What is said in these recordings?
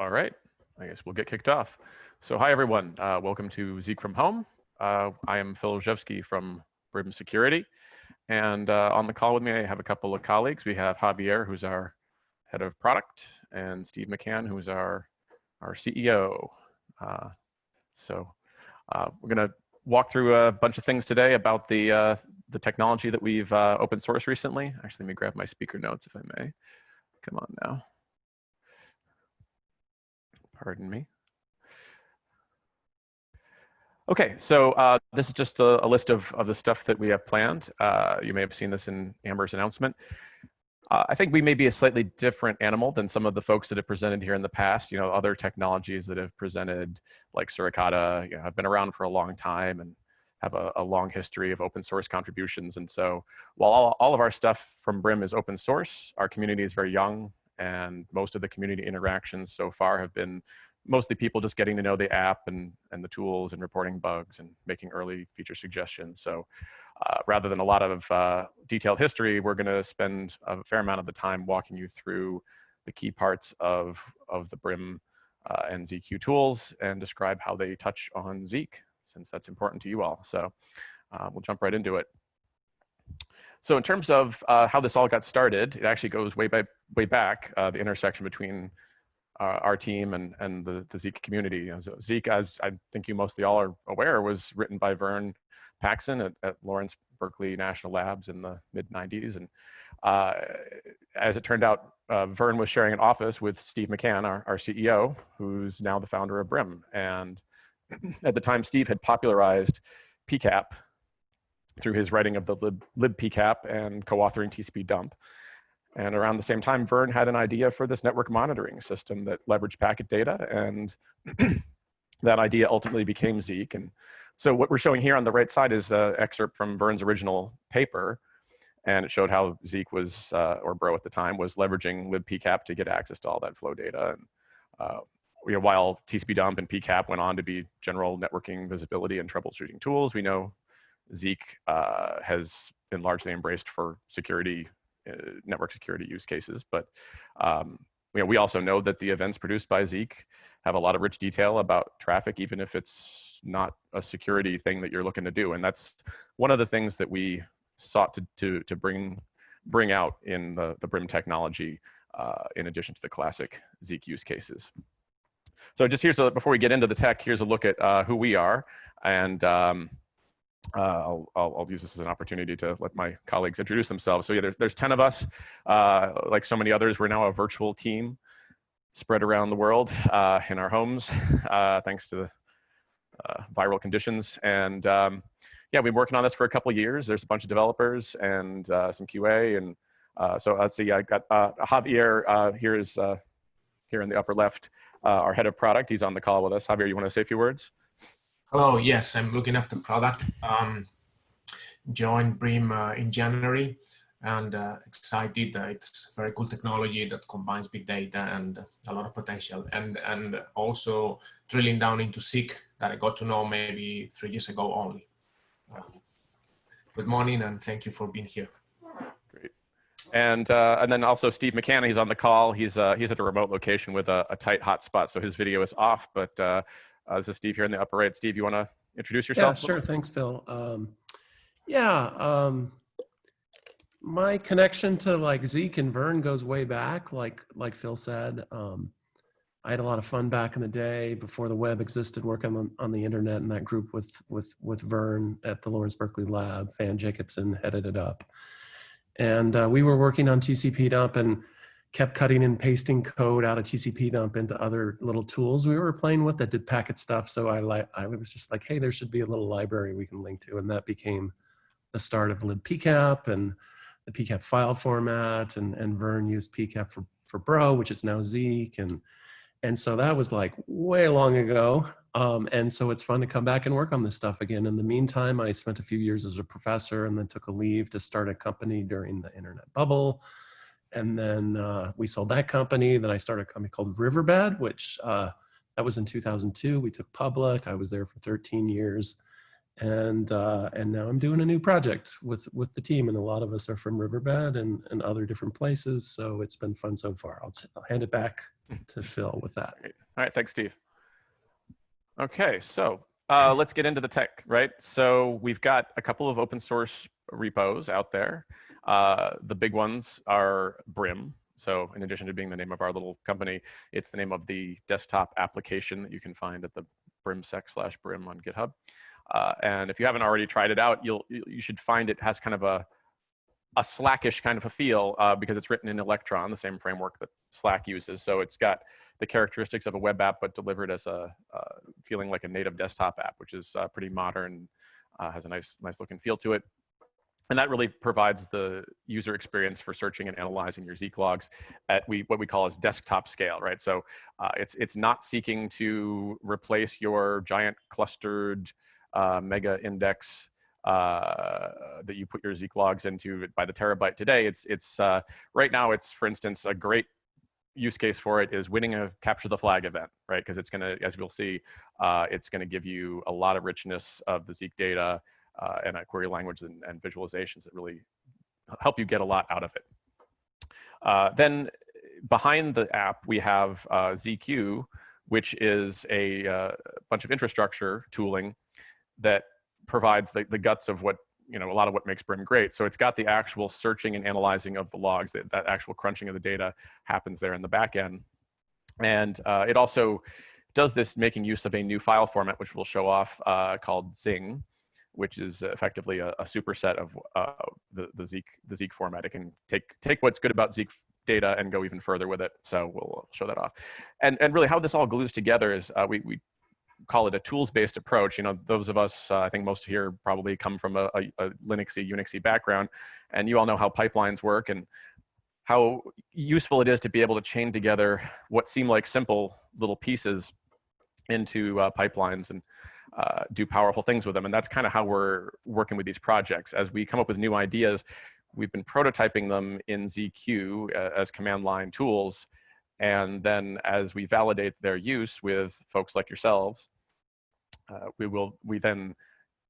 All right, I guess we'll get kicked off. So hi everyone, uh, welcome to Zeek from Home. Uh, I am Phil Rzewski from Brim Security. And uh, on the call with me, I have a couple of colleagues. We have Javier, who's our head of product, and Steve McCanne, who's our, our CEO. Uh, so uh, we're gonna walk through a bunch of things today about the, uh, the technology that we've open sourced recently. Actually, let me grab my speaker notes if I may. Come on now. Pardon me. Okay, so uh, this is just a, a, list of, of the stuff that we have planned. Uh, you may have seen this in Amber's announcement. Uh, I think we may be a slightly different animal than some of the folks that have presented here in the past. You know, other technologies that have presented, like Suricata, you know, have been around for a long time and have a, a long history of open source contributions. And so while all, all of our stuff from Brim is open source, our community is very young and most of the community interactions so far have been mostly people just getting to know the app and, and the tools and reporting bugs and making early feature suggestions. So uh, rather than a lot of uh, detailed history, we're gonna spend a fair amount of the time walking you through the key parts of, of the Brim uh, and ZQ tools and describe how they touch on Zeek, since that's important to you all. So uh, we'll jump right into it. So in terms of uh, how this all got started, it actually goes way, by, way back, uh, the intersection between uh, our team and, and the, the Zeek community. So Zeek, as I think you mostly all are aware, was written by Vern Paxson at, at Lawrence Berkeley National Labs in the mid 90s. And uh, as it turned out, uh, Vern was sharing an office with Steve McCanne, our, our CEO, who's now the founder of Brim. And at the time, Steve had popularized PCAP, through his writing of the lib, libpcap and co-authoring TCP dump. And around the same time, Vern had an idea for this network monitoring system that leveraged packet data, and that idea ultimately became Zeek. And so what we're showing here on the right side is an excerpt from Vern's original paper, and it showed how Zeek was, uh, or Bro at the time, was leveraging libpcap to get access to all that flow data. And uh, you know, while TCP dump and PCAP went on to be general networking visibility and troubleshooting tools, we know Zeek uh, has been largely embraced for security, uh, network security use cases. But um, you know, we also know that the events produced by Zeek have a lot of rich detail about traffic, even if it's not a security thing that you're looking to do. And that's one of the things that we sought to, to, to bring, bring out in the, the Brim technology, uh, in addition to the classic Zeek use cases. So just here's before we get into the tech, here's a look at uh, who we are. And um, uh, I'll, I'll, use this as an opportunity to let my colleagues introduce themselves. So yeah, there's, there's 10 of us. Uh, like so many others, we're now a virtual team spread around the world uh, in our homes, uh, thanks to the uh, viral conditions. And um, yeah, we've been working on this for a couple years. There's a bunch of developers and uh, some QA. And so let's see, I got Javier here is here in the upper left, our head of product. He's on the call with us. Javier, you want to say a few words? Hello, yes, I'm looking after product. Um, joined Brim uh, in January and uh, excited. Uh, it's very cool technology that combines big data and a lot of potential. And, and also drilling down into Zeek that I got to know maybe three years ago only. Um, good morning and thank you for being here. Great. And, uh, and then also Steve McCanne, he's on the call. He's, uh, he's at a remote location with a, a tight hotspot, so his video is off, but uh, this is Steve here in the upper right. Steve, you want to introduce yourself? Yeah, sure. Thanks, Phil. Um, yeah, um, my connection to like Zeek and Vern goes way back. Like like Phil said, um, I had a lot of fun back in the day before the web existed, working on, on the internet in that group with with with Vern at the Lawrence Berkeley Lab. Van Jacobson headed it up, and uh, we were working on TCP dump and kept cutting and pasting code out of TCP dump into other little tools we were playing with that did packet stuff. So I like I was just like, hey, there should be a little library we can link to, and that became the start of libpcap and the PCAP file format, and and Vern used PCAP for for Bro, which is now Zeek, and and so that was like way long ago. Um, and so it's fun to come back and work on this stuff again. In the meantime, I spent a few years as a professor and then took a leave to start a company during the internet bubble and then uh, we sold that company. Then I started a company called Riverbed, which uh, that was in 2002. We took public. I was there for 13 years. and uh, and now I'm doing a new project with with the team, and a lot of us are from Riverbed and and other different places. So it's been fun so far. I'll, I'll hand it back to Phil with that. All right, thanks, Steve. Okay, so uh, let's get into the tech, right? So we've got a couple of open source repos out there. Uh, the big ones are Brim. So in addition to being the name of our little company, it's the name of the desktop application that you can find at the brimsec slash brim on GitHub. Uh, and if you haven't already tried it out, you'll you should find it has kind of a a Slackish kind of a feel uh, because it's written in Electron, the same framework that Slack uses. So it's got the characteristics of a web app, but delivered as a uh, feeling like a native desktop app, which is uh, pretty modern, uh, has a nice nice look and feel to it. And that really provides the user experience for searching and analyzing your Zeek logs at we, what we call as desktop scale, right? So uh, it's, it's not seeking to replace your giant clustered uh, mega index uh, that you put your Zeek logs into by the terabyte today. It's, it's uh, right now, it's, for instance, a great use case for it is winning a capture the flag event, right? Because it's going to, as we'll see, uh, it's going to give you a lot of richness of the Zeek data uh, and a query language and, and, visualizations that really help you get a lot out of it. Uh, then behind the app, we have uh, ZQ, which is a uh, bunch of infrastructure tooling that provides the, the guts of what, you know, a lot of what makes Brim great. So it's got the actual searching and analyzing of the logs, that, that actual crunching of the data happens there in the back end. And uh, it also does this making use of a new file format, which we'll show off, uh, called Zing which is effectively a, a superset of uh, the, the Zeek the Zeek format. It can take take what's good about Zeek data and go even further with it. So we'll show that off. And and really how this all glues together is uh, we we call it a tools-based approach. You know, those of us, uh, I think most here probably come from a, a, a Linuxy, Unixy background, and you all know how pipelines work and how useful it is to be able to chain together what seem like simple little pieces into uh, pipelines and uh, do powerful things with them. And that's kind of how we're working with these projects. As we come up with new ideas, we've been prototyping them in ZQ uh, as command line tools. And then as we validate their use with folks like yourselves, uh, we will we then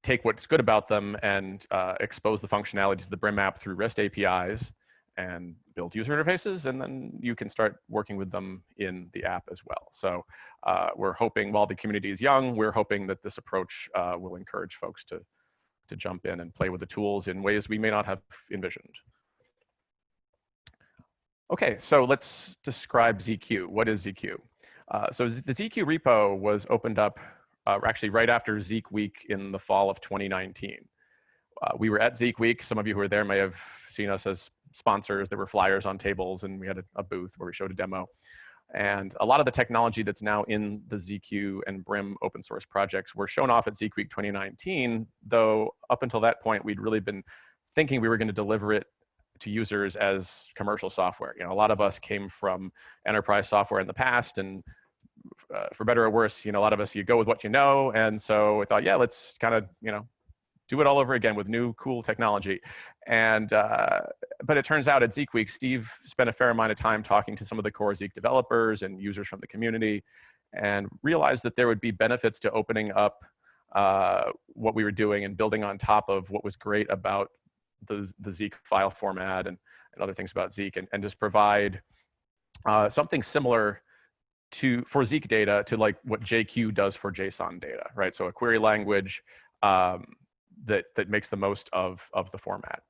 take what's good about them and uh, expose the functionality to the Brim app through REST APIs and build user interfaces, and then you can start working with them in the app as well. So uh, we're hoping, while the community is young, we're hoping that this approach uh, will encourage folks to, to jump in and play with the tools in ways we may not have envisioned. Okay, so let's describe ZQ. What is ZQ? Uh, so the ZQ repo was opened up uh, actually right after Zeek Week in the fall of 2019. Uh, we were at Zeek Week. Some of you who were there may have seen us as sponsors. There were flyers on tables and we had a, a, booth where we showed a demo. And a lot of the technology that's now in the ZQ and Brim open source projects were shown off at Zeek Week 2019, though up until that point, we'd really been thinking we were gonna deliver it to users as commercial software. You know, a lot of us came from enterprise software in the past and uh, for better or worse, you know, a lot of us, you go with what you know. And so I thought, yeah, let's kind of, you know, do it all over again with new cool technology. And, uh, but it turns out at Zeek Week, Steve spent a fair amount of time talking to some of the core Zeek developers and users from the community and realized that there would be benefits to opening up uh, what we were doing and building on top of what was great about the, the Zeek file format and, and other things about Zeek and, and just provide uh, something similar to for Zeek data to like what JQ does for JSON data, right? So a query language um, that, that makes the most of, of the format.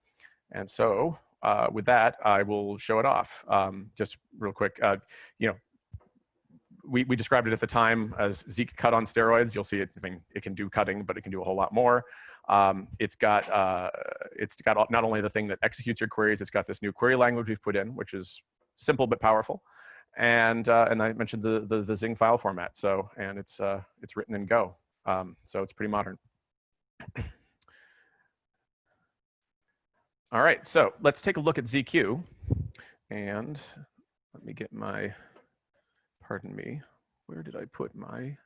And so uh, with that, I will show it off. Um, just real quick, uh, you know, we, we described it at the time as Zeek cut on steroids. You'll see it, I mean, it can do cutting, but it can do a whole lot more. Um, it's got uh, it's got not only the thing that executes your queries, it's got this new query language we've put in, which is simple but powerful. And uh, and I mentioned the, the, the Zing file format. So and it's uh, it's written in Go. Um, so it's pretty modern. All right, so let's take a look at ZQ. And let me get my, pardon me, where did I put my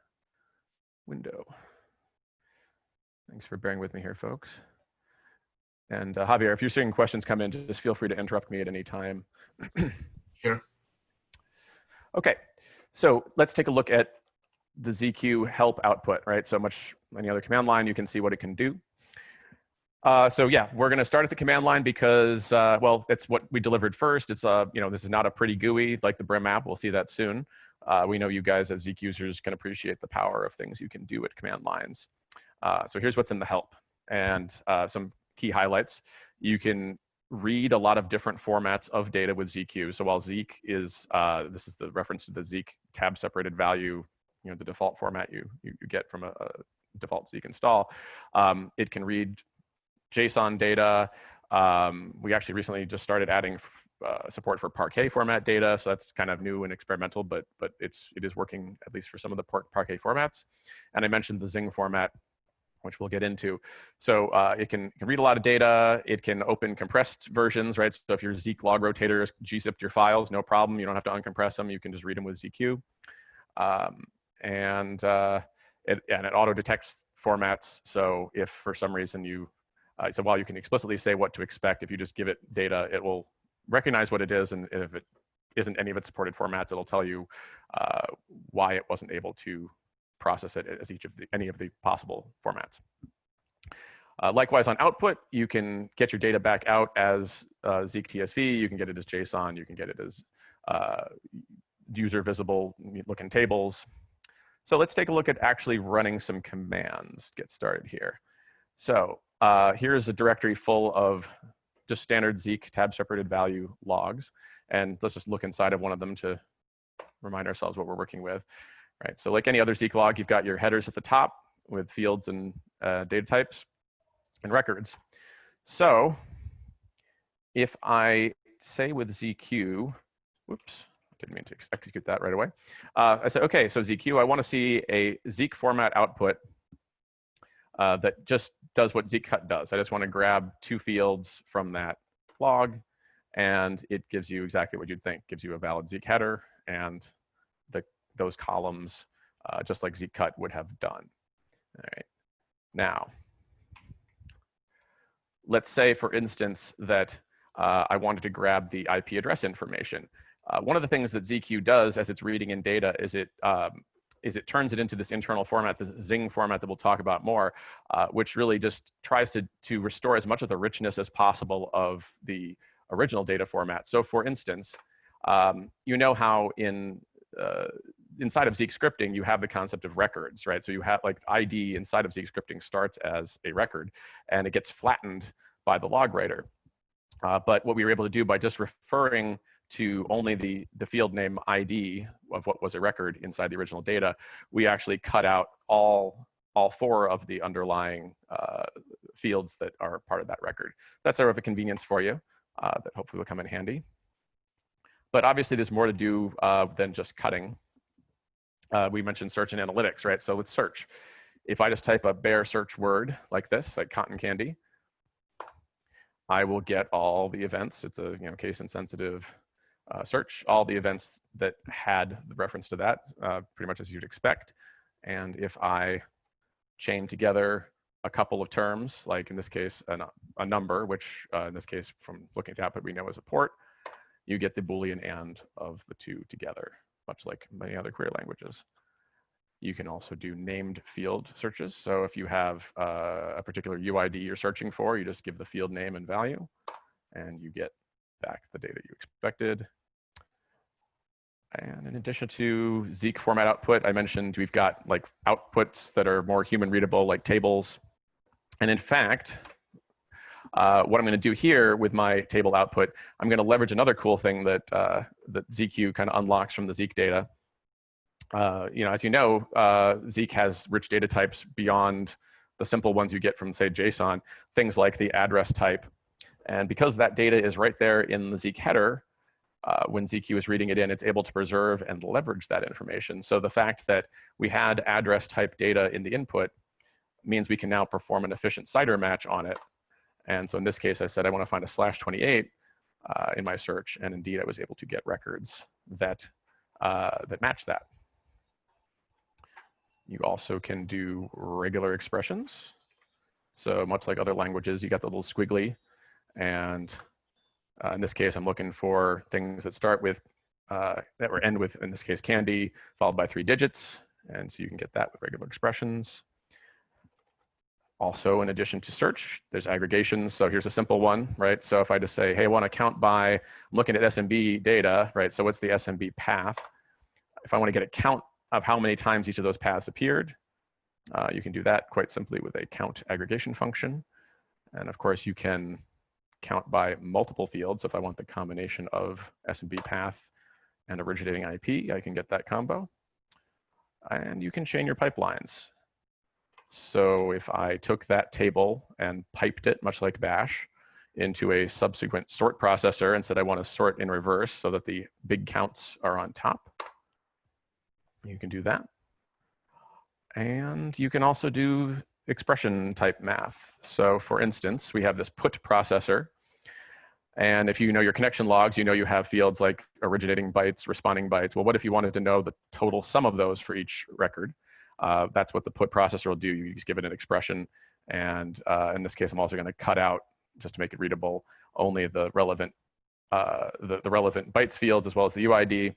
window? Thanks for bearing with me here, folks. And uh, Javier, if you're seeing questions come in, just feel free to interrupt me at any time. sure. Okay, so let's take a look at the ZQ help output, right? So much any other command line, you can see what it can do. Uh, so yeah, we're going to start at the command line because, uh, well, it's what we delivered first. It's uh, you know, this is not a pretty GUI like the Brim app. We'll see that soon. Uh, we know you guys as Zeek users can appreciate the power of things you can do at command lines. Uh, so here's what's in the help and uh, some key highlights. You can read a lot of different formats of data with ZQ. So while Zeek is, uh, this is the reference to the Zeek tab separated value, you know, the default format you, you, you get from a, a, default Zeek install, um, it can read JSON data. Um, we actually recently just started adding uh, support for Parquet format data, so that's kind of new and experimental, but but it's it is working at least for some of the Parquet formats. And I mentioned the Zing format, which we'll get into. So uh, it can, can read a lot of data. It can open compressed versions, right? So if your Zeek log rotator gzipped your files, no problem. You don't have to uncompress them. You can just read them with ZQ. Um, and uh, it, and it auto detects formats. So if for some reason you uh, so while you can explicitly say what to expect, if you just give it data, it will recognize what it is. And if it isn't any of its supported formats, it'll tell you uh, why it wasn't able to process it as each of the, any of the possible formats. Uh, likewise, on output, you can get your data back out as uh, Zeek TSV. You can get it as JSON. You can get it as uh, user visible looking tables. So let's take a look at actually running some commands. Get started here. So uh, here's a directory full of just standard Zeek tab separated value logs. And let's just look inside of one of them to remind ourselves what we're working with. Right, so like any other Zeek log, you've got your headers at the top with fields and uh, data types and records. So if I say with ZQ, whoops, didn't mean to execute that right away. Uh, I said, okay, so ZQ, I want to see a Zeek format output uh, that just does what zcut does. I just want to grab two fields from that log, and it gives you exactly what you'd think. Gives you a valid Zeek header and the, those columns, uh, just like zcut would have done. All right. Now, let's say, for instance, that uh, I wanted to grab the IP address information. Uh, one of the things that ZQ does as it's reading in data is it um, is it turns it into this internal format, this Zing format that we'll talk about more, uh, which really just tries to, to restore as much of the richness as possible of the original data format. So for instance, um, you know how in uh, inside of Zeek scripting, you have the concept of records, right? So you have like ID inside of Zeek scripting starts as a record and it gets flattened by the log writer. Uh, but what we were able to do by just referring to only the, the field name ID of what was a record inside the original data, we actually cut out all, all four of the underlying uh, fields that are part of that record. That's sort of a convenience for you uh, that hopefully will come in handy. But obviously there's more to do uh, than just cutting. Uh, we mentioned search and analytics, right? So let's search. If I just type a bare search word like this, like cotton candy, I will get all the events. It's a you know case insensitive uh, search all the events that had the reference to that, uh, pretty much as you'd expect. And if I chain together a couple of terms, like in this case, an, a number, which uh, in this case, from looking at the output, we know is a port, you get the Boolean and of the two together, much like many other query languages. You can also do named field searches. So if you have uh, a particular UID you're searching for, you just give the field name and value, and you get back the data you expected. And in addition to Zeek format output, I mentioned we've got like outputs that are more human readable, like tables. And in fact, uh, what I'm going to do here with my table output, I'm going to leverage another cool thing that uh, that ZQ kind of unlocks from the Zeek data. Uh, you know, as you know, uh, Zeek has rich data types beyond the simple ones you get from, say, JSON. Things like the address type and because that data is right there in the Zeek header, uh, when ZQ is reading it in, it's able to preserve and leverage that information. So the fact that we had address type data in the input means we can now perform an efficient CIDR match on it. And so in this case, I said I want to find a slash 28 uh, in my search, and indeed I was able to get records that, uh, that match that. You also can do regular expressions. So much like other languages, you got the little squiggly and uh, in this case, I'm looking for things that start with, uh, that were end with, in this case, candy, followed by three digits. And so you can get that with regular expressions. Also, in addition to search, there's aggregations. So here's a simple one, right? So if I just say, hey, I want to count by, I'm looking at SMB data, right? So what's the SMB path? If I want to get a count of how many times each of those paths appeared, uh, you can do that quite simply with a count aggregation function. And of course, you can count by multiple fields. If I want the combination of SMB path and originating IP, I can get that combo. And you can chain your pipelines. So if I took that table and piped it, much like bash, into a subsequent sort processor and said I want to sort in reverse so that the big counts are on top, you can do that. And you can also do expression type math. So for instance, we have this put processor. And if you know your connection logs, you know you have fields like originating bytes, responding bytes. Well, what if you wanted to know the total sum of those for each record? Uh, that's what the put processor will do. You just give it an expression. And uh, in this case, I'm also going to cut out, just to make it readable, only the relevant, uh, the, the relevant bytes fields as well as the UID.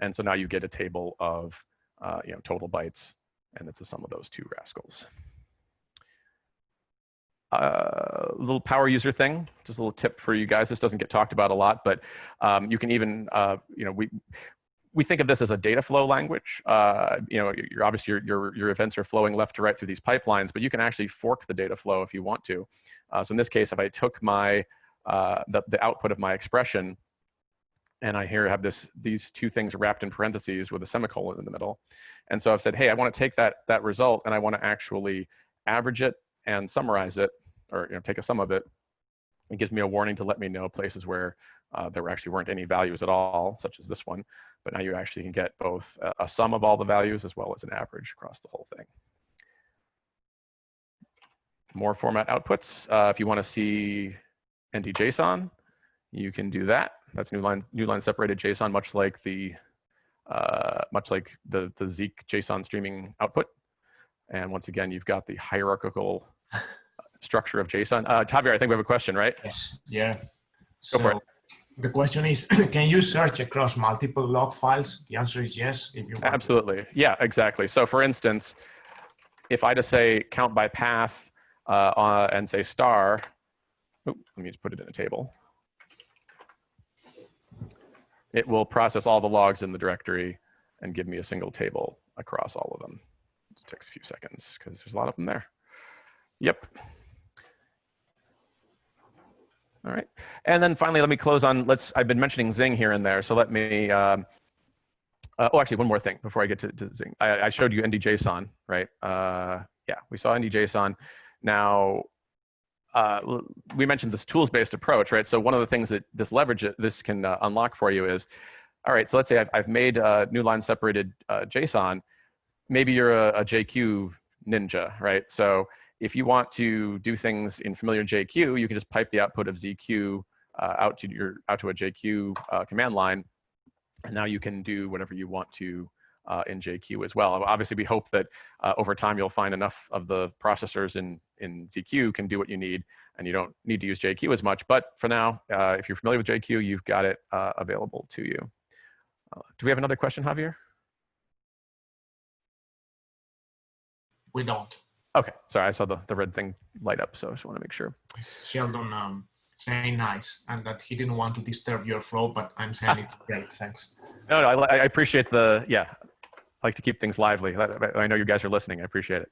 And so now you get a table of uh, you know, total bytes, and it's the sum of those two rascals. A uh, little power user thing, just a little tip for you guys. This doesn't get talked about a lot, but um, you can even, uh, you know, we we think of this as a data flow language. Uh, you know, you're obviously your, your, your events are flowing left to right through these pipelines, but you can actually fork the data flow if you want to. Uh, so in this case, if I took my uh, the, the output of my expression, and I here have this these two things wrapped in parentheses with a semicolon in the middle, and so I've said, hey, I want to take that that result and I want to actually average it and summarize it, or you know, take a sum of it. It gives me a warning to let me know places where uh, there actually weren't any values at all, such as this one. But now you actually can get both a, a sum of all the values as well as an average across the whole thing. More format outputs. Uh, if you want to see ND-JSON, you can do that. That's new line, new line separated JSON, much like the uh, much like the the Zeek JSON streaming output. And once again, you've got the hierarchical structure of JSON. Uh, Javier, I think we have a question, right? Yes. Yeah. Go so, for it. The question is, can you search across multiple log files? The answer is yes. If you want Absolutely. Yeah, exactly. So for instance, if I just say count by path uh, uh, and say star, let me just put it in a table. It will process all the logs in the directory and give me a single table across all of them. It takes a few seconds because there's a lot of them there. Yep. All right. And then finally, let me close on, let's, I've been mentioning Zing here and there. So let me, um, uh, oh, actually one more thing before I get to, to Zing. I, I, showed you ND-JSON, right? Uh, yeah, we saw ND-JSON. Now, uh, we mentioned this tools-based approach, right? So one of the things that this leverage, this can uh, unlock for you is, all right, so let's say I've, I've made a new line separated uh, JSON. Maybe you're a, a JQ ninja, right? So if you want to do things in familiar JQ, you can just pipe the output of ZQ uh, out to your out to a JQ uh, command line, and now you can do whatever you want to uh, in JQ as well. Obviously, we hope that uh, over time you'll find enough of the processors in in ZQ can do what you need, and you don't need to use JQ as much. But for now, uh, if you're familiar with JQ, you've got it uh, available to you. do we have another question, Javier? We don't. Okay, sorry, I saw the, the red thing light up, so I just want to make sure. Sheldon um, saying nice and that he didn't want to disturb your flow, but I'm saying it's great, thanks. No, no, I, I appreciate the, yeah, I like to keep things lively. I know you guys are listening, I appreciate it.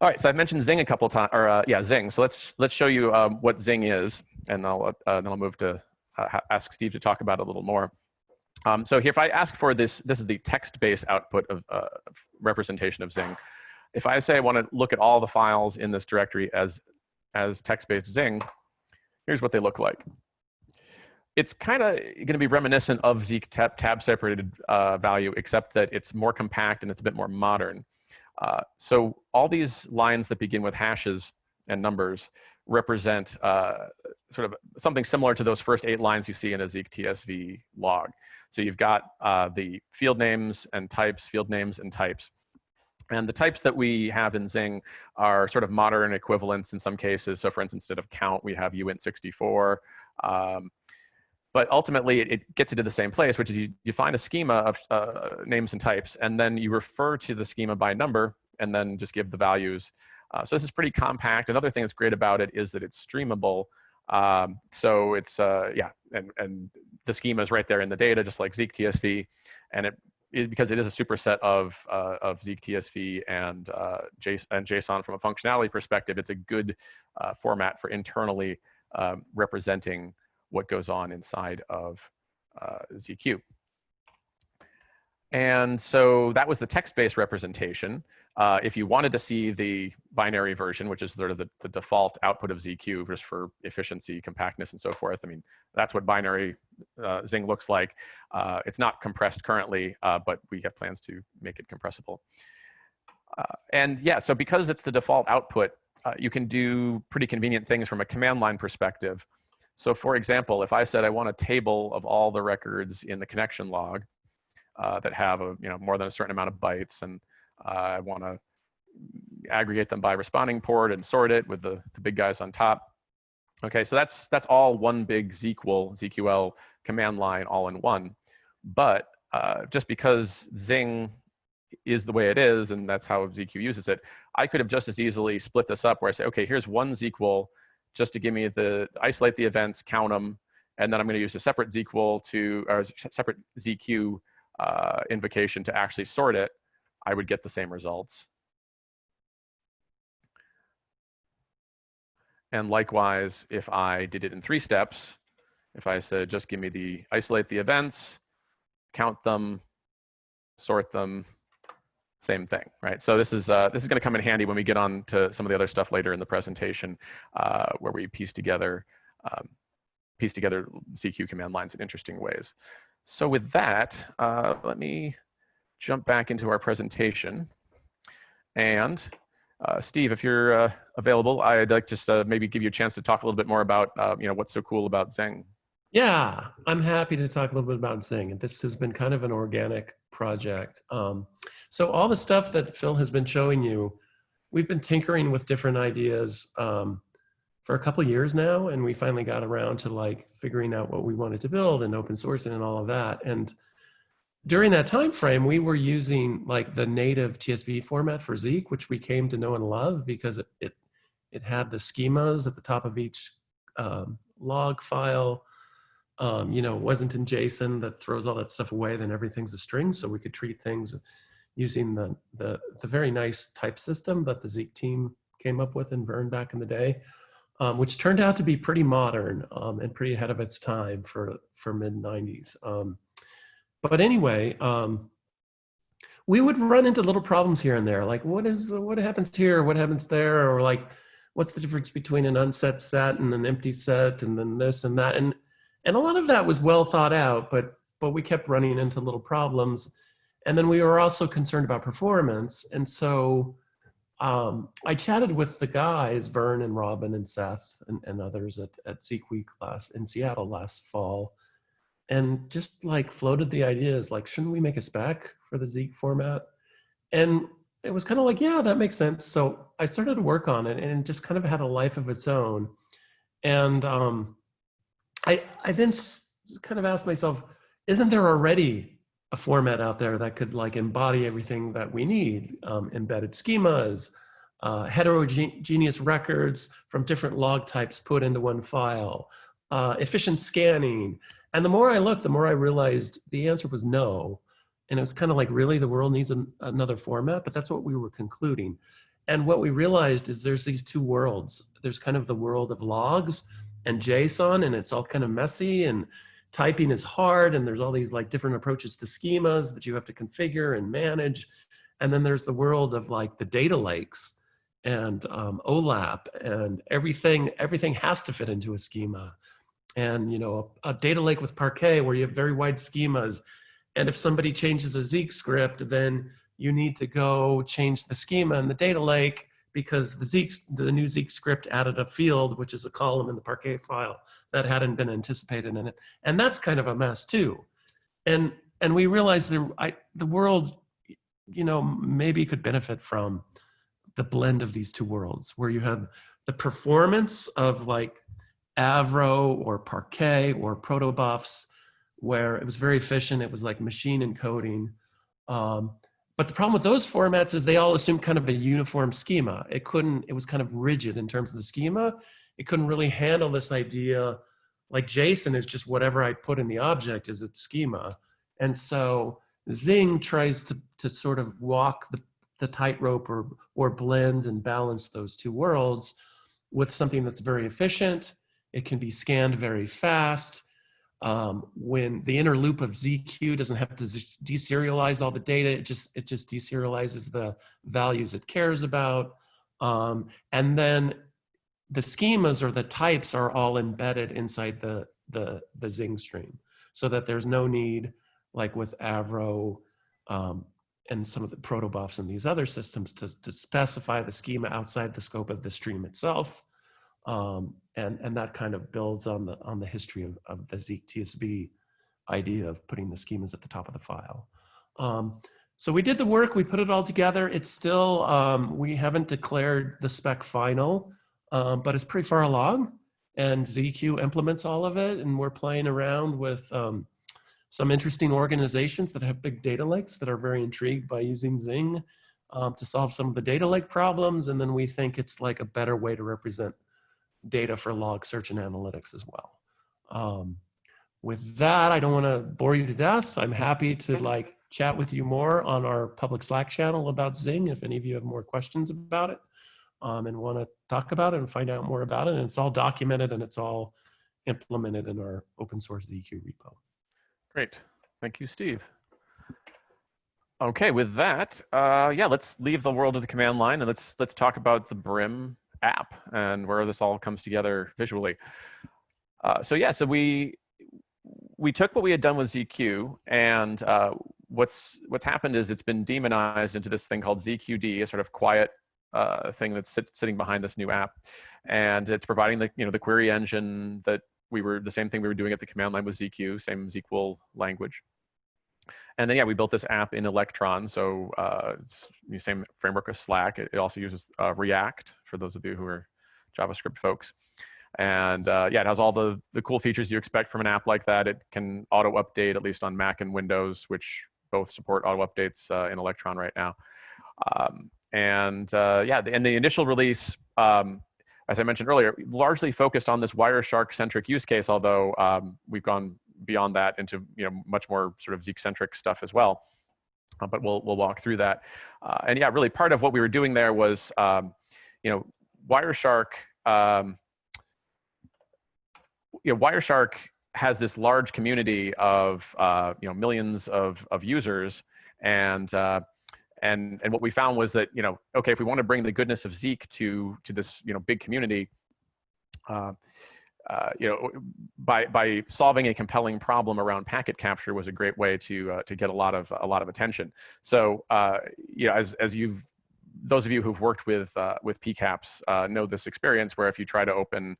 All right, so I've mentioned Zing a couple times, or uh, yeah, Zing. So let's let's show you um, what Zing is, and I'll uh, then I'll move to uh, ask Steve to talk about it a little more. Um, so here, if I ask for this, this is the text-based output of uh, representation of Zing if I say I want to look at all the files in this directory as, as text-based Zing, here's what they look like. It's kind of going to be reminiscent of Zeek tab, tab separated uh, value, except that it's more compact and it's a bit more modern. Uh, so all these lines that begin with hashes and numbers represent uh, sort of something similar to those first eight lines you see in a Zeek TSV log. So you've got uh, the field names and types, field names and types. And the types that we have in Zing are sort of modern equivalents in some cases. So for instance, instead of count, we have uint64. Um, but ultimately, it, it, gets into the same place, which is you, define a schema of uh, names and types, and then you refer to the schema by number, and then just give the values Uh, so this is pretty compact. Another thing that's great about it is that it's streamable. Um, so it's, uh, yeah, and, and the schema is right there in the data, just like Zeek TSV. And it, because it is a superset of, uh, of Zeek TSV and, uh, JSON, and JSON from a functionality perspective, it's a good uh, format for internally um, representing what goes on inside of uh, ZQ. And so that was the text-based representation. Uh, if you wanted to see the binary version, which is sort of the, the, default output of ZQ just for efficiency, compactness, and so forth, I mean, that's what binary uh, Zing looks like. Uh, it's not compressed currently, uh, but we have plans to make it compressible. Uh, and yeah, so because it's the default output, uh, you can do pretty convenient things from a command line perspective. So for example, if I said I want a table of all the records in the connection log, uh, that have a you know more than a certain amount of bytes, and uh, I want to aggregate them by responding port and sort it with the, the big guys on top. Okay, so that's that's all one big ZQL ZQL command line all in one. But uh, just because Zing is the way it is, and that's how ZQ uses it, I could have just as easily split this up where I say, okay, here's one ZQL just to give me the isolate the events, count them, and then I'm going to use a separate ZQL to or separate ZQ uh, invocation to actually sort it, I would get the same results. And likewise, if I did it in three steps, if I said, just give me the, isolate the events, count them, sort them, same thing, right? So this is, uh, this is gonna come in handy when we get on to some of the other stuff later in the presentation uh, where we piece together, um, piece together ZQ command lines in interesting ways. So with that, uh, let me jump back into our presentation. And uh, Steve, if you're uh, available, I'd like just uh, maybe give you a chance to talk a little bit more about, uh, you know, what's so cool about Zing. Yeah, I'm happy to talk a little bit about Zing. This has been kind of an organic project. Um, so all the stuff that Phil has been showing you, we've been tinkering with different ideas. Um, for a couple years now and we finally got around to like figuring out what we wanted to build and open sourcing and all of that. And during that time frame we were using like the native tsv format for zeek which we came to know and love because it it, it had the schemas at the top of each um, log file. Um, you know wasn't in json that throws all that stuff away then everything's a string so we could treat things using the the, the very nice type system that the zeek team came up with in vern back in the day um, which turned out to be pretty modern um, and pretty ahead of its time for, for mid 90s. Um, but anyway, um, we would run into little problems here and there, like what is what happens here, what happens there, or like what's the difference between an unset set and an empty set, and then this and that, and and a lot of that was well thought out, but but we kept running into little problems, and then we were also concerned about performance, and so um, I chatted with the guys, Vern and Robin and Seth and, and others at, at Zeek Week last in Seattle last fall, and just like floated the ideas like, shouldn't we make a spec for the Zeek format? And it was kind of like, yeah, that makes sense. So I started to work on it and it just kind of had a life of its own. And um, I, I then kind of asked myself, isn't there already a format out there that could like embody everything that we need, um, embedded schemas, uh, heterogeneous records from different log types put into one file, uh, efficient scanning. And the more I looked, the more I realized the answer was no. And it was kind of like, really, the world needs an, another format, but that's what we were concluding. And what we realized is there's these two worlds. There's kind of the world of logs and JSON, and it's all kind of messy and typing is hard and there's all these like different approaches to schemas that you have to configure and manage. And then there's the world of like the data lakes and um, OLAP and everything, everything has to fit into a schema. And you know, a, a data lake with Parquet where you have very wide schemas. And if somebody changes a Zeek script, then you need to go change the schema in the data lake because the Zeek, the new Zeek script added a field, which is a column in the Parquet file that hadn't been anticipated in it. And that's kind of a mess too. And, and we realized the, I, the world, you know, maybe could benefit from the blend of these two worlds where you have the performance of like Avro or Parquet or protobufs where it was very efficient. It was like machine encoding. Um, but the problem with those formats is they all assume kind of a uniform schema. It couldn't, it was kind of rigid in terms of the schema. It couldn't really handle this idea like JSON is just whatever I put in the object is its schema. And so Zing tries to, to sort of walk the, the tightrope or, or blend and balance those two worlds with something that's very efficient. It can be scanned very fast. Um, when the inner loop of ZQ doesn't have to deserialize all the data, it just, it just deserializes the values it cares about. Um, and then the schemas or the types are all embedded inside the, the, the Zing stream so that there's no need, like with Avro um, and some of the protobufs and these other systems to, to specify the schema outside the scope of the stream itself. Um, and, and that kind of builds on the, on the history of, of the Zeek TSV idea of putting the schemas at the top of the file. Um, so we did the work, we put it all together. It's still, um, we haven't declared the spec final, um, but it's pretty far along and ZQ implements all of it. And we're playing around with um, some interesting organizations that have big data lakes that are very intrigued by using Zing um, to solve some of the data lake problems. And then we think it's like a better way to represent data for log search and analytics as well. Um, with that, I don't want to bore you to death. I'm happy to like chat with you more on our public Slack channel about Zing if any of you have more questions about it um, and want to talk about it and find out more about it. And it's all documented and it's all implemented in our open source ZQ repo. Great. Thank you, Steve. Okay, with that, uh, yeah, let's leave the world of the command line and let's let's talk about the Brim app and where this all comes together visually. Uh, so yeah, so we we took what we had done with ZQ and uh, what's what's happened is it's been daemonized into this thing called ZQD, a sort of quiet uh, thing that's sit, sitting behind this new app, and it's providing the you know the query engine that we were the same thing we were doing at the command line with ZQ, same ZQL language. And then yeah, we built this app in Electron, so uh, it's the same framework as Slack. It, it also uses uh, React for those of you who are JavaScript folks. And uh, yeah, it has all the, the cool features you expect from an app like that. It can auto update, at least on Mac and Windows, which both support auto updates uh, in Electron right now. Um, and uh, yeah, and the initial release, um, as I mentioned earlier, largely focused on this Wireshark centric use case, although um, we've gone beyond that into you know much more sort of Zeek centric stuff as well. Uh, but we'll we'll walk through that. Uh, and yeah, really part of what we were doing there was um, you know Wireshark. Um, you know, Wireshark has this large community of uh, you know millions of of users, and uh, and and what we found was that you know okay if we want to bring the goodness of Zeek to to this you know big community uh, uh, you know by by solving a compelling problem around packet capture was a great way to uh, to get a lot of a lot of attention so uh, you know as as you've those of you who've worked with uh, with PCAPs uh, know this experience where if you try to open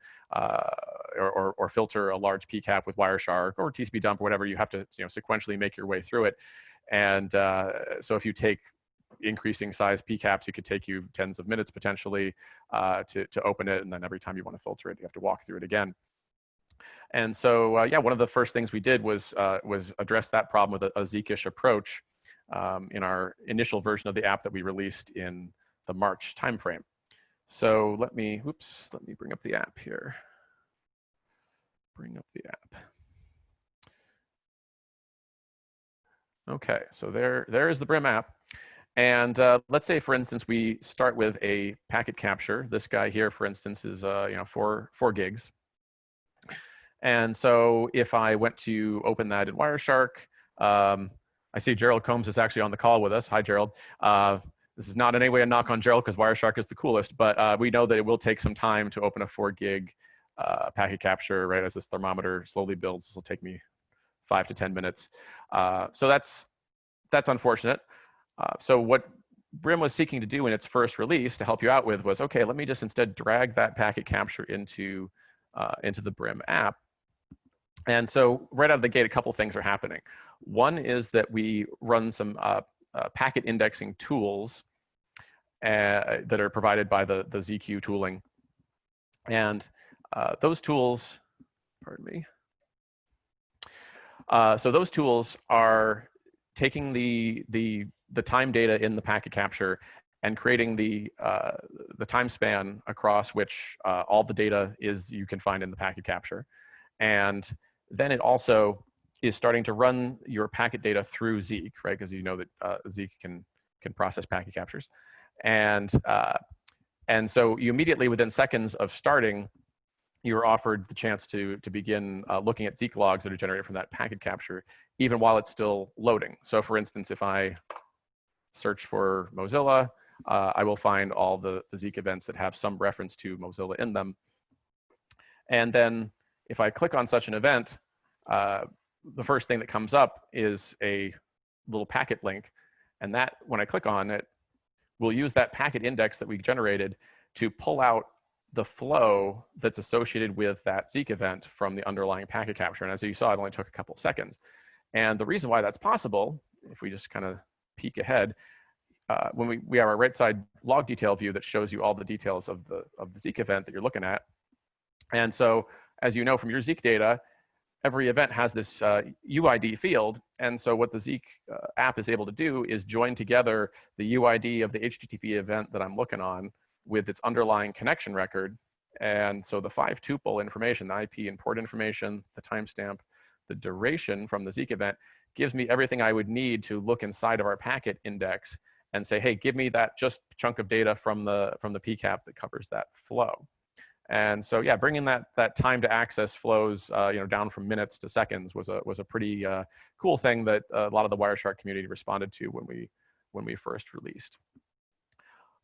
or, or, or, filter a large PCAP with Wireshark or TCP dump or whatever, you have to you know sequentially make your way through it. And so if you take increasing size PCAPs, it could take you tens of minutes potentially uh, to, to open it. And then every time you want to filter it, you have to walk through it again. And so, uh, yeah, one of the first things we did was, uh, was address that problem with a, a Zeekish approach um, in our initial version of the app that we released in the March timeframe. So let me, whoops, let me bring up the app here. Bring up the app. Okay, so there, there is the Brim app. And uh, let's say, for instance, we start with a packet capture. This guy here, for instance, is uh, you know four four gigs. And so if I went to open that in Wireshark, um, I see Gerald Combs is actually on the call with us. Hi, Gerald. Uh, this is not in any way a knock on Gerald because Wireshark is the coolest, but uh, we know that it will take some time to open a four gig uh, packet capture, right? As this thermometer slowly builds, this will take me five to 10 minutes. Uh, so that's, that's unfortunate. Uh, so what Brim was seeking to do in its first release to help you out with was, okay, let me just instead drag that packet capture into, uh, into the Brim app. And so right out of the gate, a couple things are happening. One is that we run some uh, uh packet indexing tools uh, that are provided by the, the ZQ tooling. And uh, those tools, pardon me. so those tools are taking the, the the time data in the packet capture and creating the, uh, the time span across which uh, all the data is you can find in the packet capture. And then it also is starting to run your packet data through Zeek, right? Because you know that uh, Zeek can, can process packet captures. And, uh, and so you immediately, within seconds of starting, you are offered the chance to, to begin uh, looking at Zeek logs that are generated from that packet capture, even while it's still loading. So for instance, if I search for Mozilla, uh, I will find all the, the Zeek events that have some reference to Mozilla in them. And then if I click on such an event, uh, the first thing that comes up is a little packet link. And that, when I click on it, we'll use that packet index that we generated to pull out the flow that's associated with that Zeek event from the underlying packet capture. And as you saw, it only took a couple seconds. And the reason why that's possible, if we just kind of peek ahead, uh, when we, we have our right side log detail view that shows you all the details of the, of the Zeek event that you're looking at. And so as you know from your Zeek data, every event has this uh, UID field. And so what the Zeek uh, app is able to do is join together the UID of the HTTP event that I'm looking on with its underlying connection record. And so the five tuple information, the IP and port information, the timestamp, the duration from the Zeek event gives me everything I would need to look inside of our packet index and say, hey, give me that just chunk of data from the, from the PCAP that covers that flow. And so, yeah, bringing that that time to access flows, uh, you know, down from minutes to seconds was a was a pretty uh, cool thing that a lot of the Wireshark community responded to when we when we first released.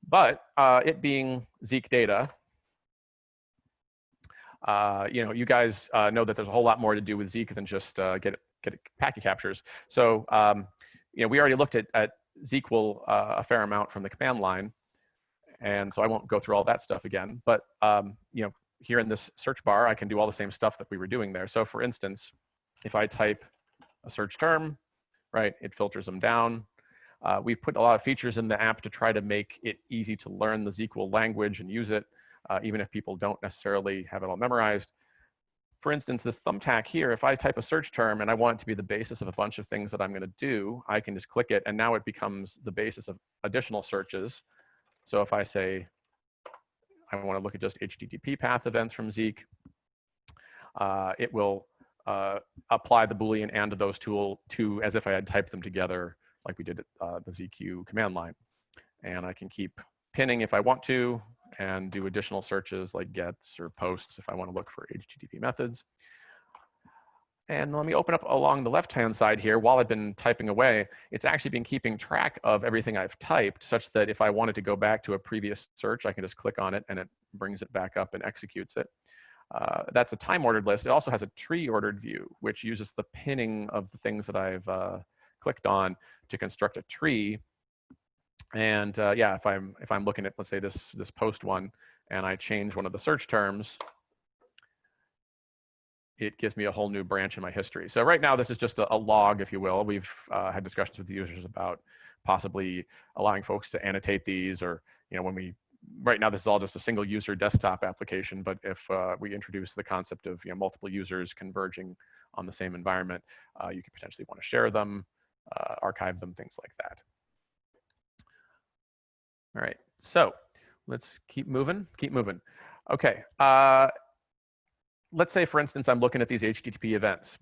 But uh, it being Zeek data, uh, you know, you guys uh, know that there's a whole lot more to do with Zeek than just uh, get get packet captures. So, um, you know, we already looked at, at ZQL a fair amount from the command line. And so I won't go through all that stuff again, but um, you know, here in this search bar, I can do all the same stuff that we were doing there. So for instance, if I type a search term, right, it filters them down. Uh, we've put a lot of features in the app to try to make it easy to learn the ZQL language and use it, uh, even if people don't necessarily have it all memorized. For instance, this thumbtack here, if I type a search term and I want it to be the basis of a bunch of things that I'm gonna do, I can just click it and now it becomes the basis of additional searches so if I say, I want to look at just HTTP path events from Zeek, uh, it will uh, apply the Boolean and those tool to as if I had typed them together like we did at uh, the ZQ command line. And I can keep pinning if I want to and do additional searches like gets or posts if I want to look for HTTP methods. And let me open up along the left-hand side here. While I've been typing away, it's actually been keeping track of everything I've typed such that if I wanted to go back to a previous search, I can just click on it and it brings it back up and executes it. Uh, that's a time-ordered list. It also has a tree-ordered view, which uses the pinning of the things that I've uh, clicked on to construct a tree. And uh, yeah, if I'm if I'm looking at let's say this this post one, and I change one of the search terms, it gives me a whole new branch in my history. So right now, this is just a, a log, if you will. We've uh, had discussions with the users about possibly allowing folks to annotate these or, you know, when we, right now, this is all just a single user desktop application, but if uh, we introduce the concept of, you know, multiple users converging on the same environment, uh, you could potentially want to share them, uh, archive them, things like that. All right, so let's keep moving, keep moving. Okay, uh, let's say, for instance, I'm looking at these HTTP events.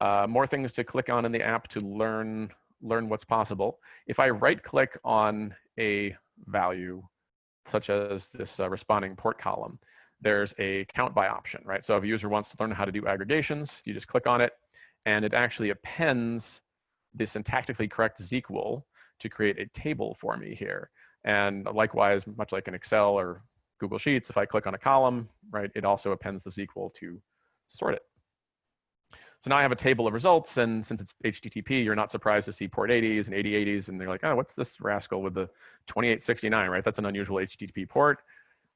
Uh, more things to click on in the app to learn, learn what's possible. If I right click on a value, such as this uh, responding port column, there's a count by option, right? So if a user wants to learn how to do aggregations, you just click on it and it actually appends the syntactically correct ZQL to create a table for me here. And likewise, much like in Excel or Google Sheets, if I click on a column, right, it also appends the ZQL to sort it. So now I have a table of results, and since it's HTTP, you're not surprised to see port 80s and 8080s, and they're like, oh, what's this rascal with the 2869, right? That's an unusual HTTP port.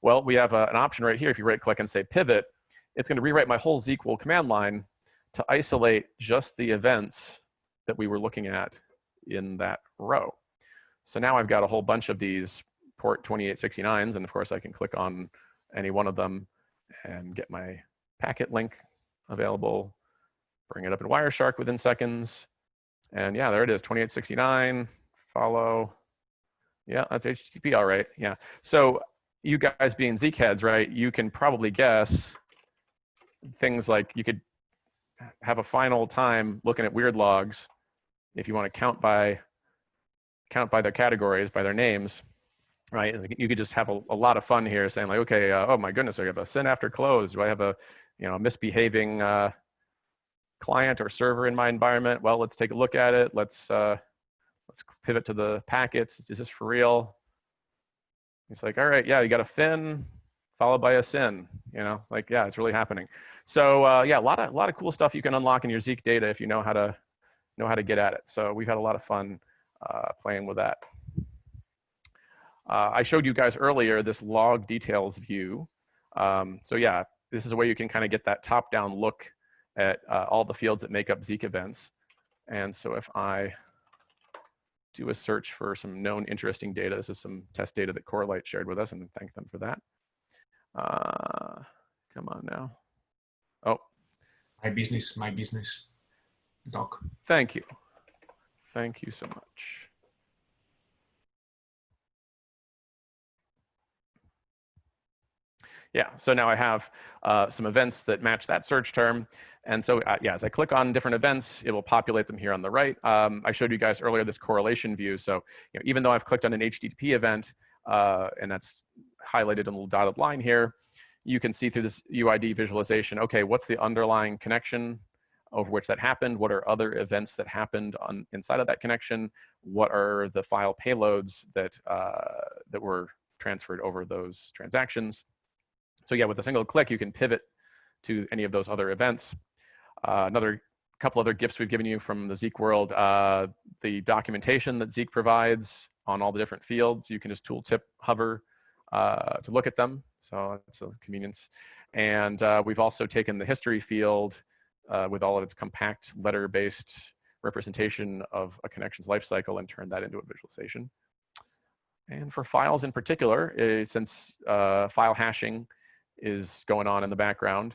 Well, we have a, an option right here. If you right click and say pivot, it's going to rewrite my whole ZQL command line to isolate just the events that we were looking at in that row. So now I've got a whole bunch of these port 2869s, and of course I can click on any one of them and get my packet link available, bring it up in Wireshark within seconds. And yeah, there it is, 2869, follow. Yeah, that's HTTP, all right. Yeah. So you guys being Zeek heads, right? You can probably guess things like you could have a final time looking at weird logs if you want to count by count by their categories, by their names, right? You could just have a, a lot of fun here saying like, okay, uh, oh my goodness, I have a send after close. Do I have a, you know, misbehaving uh, client or server in my environment? Well, let's take a look at it. Let's, uh, let's pivot to the packets. Is this for real? It's like, all right, yeah, you got a fin followed by a SYN, you know, like, yeah, it's really happening. So uh, yeah, a lot of, a lot of cool stuff you can unlock in your Zeek data if you know how to, know how to get at it. So we've had a lot of fun playing with that. Uh, I showed you guys earlier this log details view. Um, so yeah, this is a way you can kind of get that top-down look at uh, all the fields that make up Zeek events. And so if I do a search for some known interesting data, this is some test data that Corelight shared with us, and thank them for that. Uh, come on now. Oh. My business, my business doc. Thank you. Thank you so much. Yeah, so now I have uh, some events that match that search term. And so, uh, yeah, as I click on different events, it will populate them here on the right. Um, I showed you guys earlier this correlation view. So you know, even though I've clicked on an HTTP event, uh, and that's highlighted in a little dotted line here, you can see through this UID visualization, okay, what's the underlying connection over which that happened? What are other events that happened on inside of that connection? What are the file payloads that, uh, that were transferred over those transactions? So yeah, with a single click, you can pivot to any of those other events. Uh, another couple other gifts we've given you from the Zeek world, uh, the documentation that Zeek provides on all the different fields. You can just tooltip hover uh, to look at them. So it's a convenience. And uh, we've also taken the history field uh, with all of its compact letter-based representation of a connection's lifecycle and turn that into a visualization. And for files in particular, uh, since uh, file hashing is going on in the background,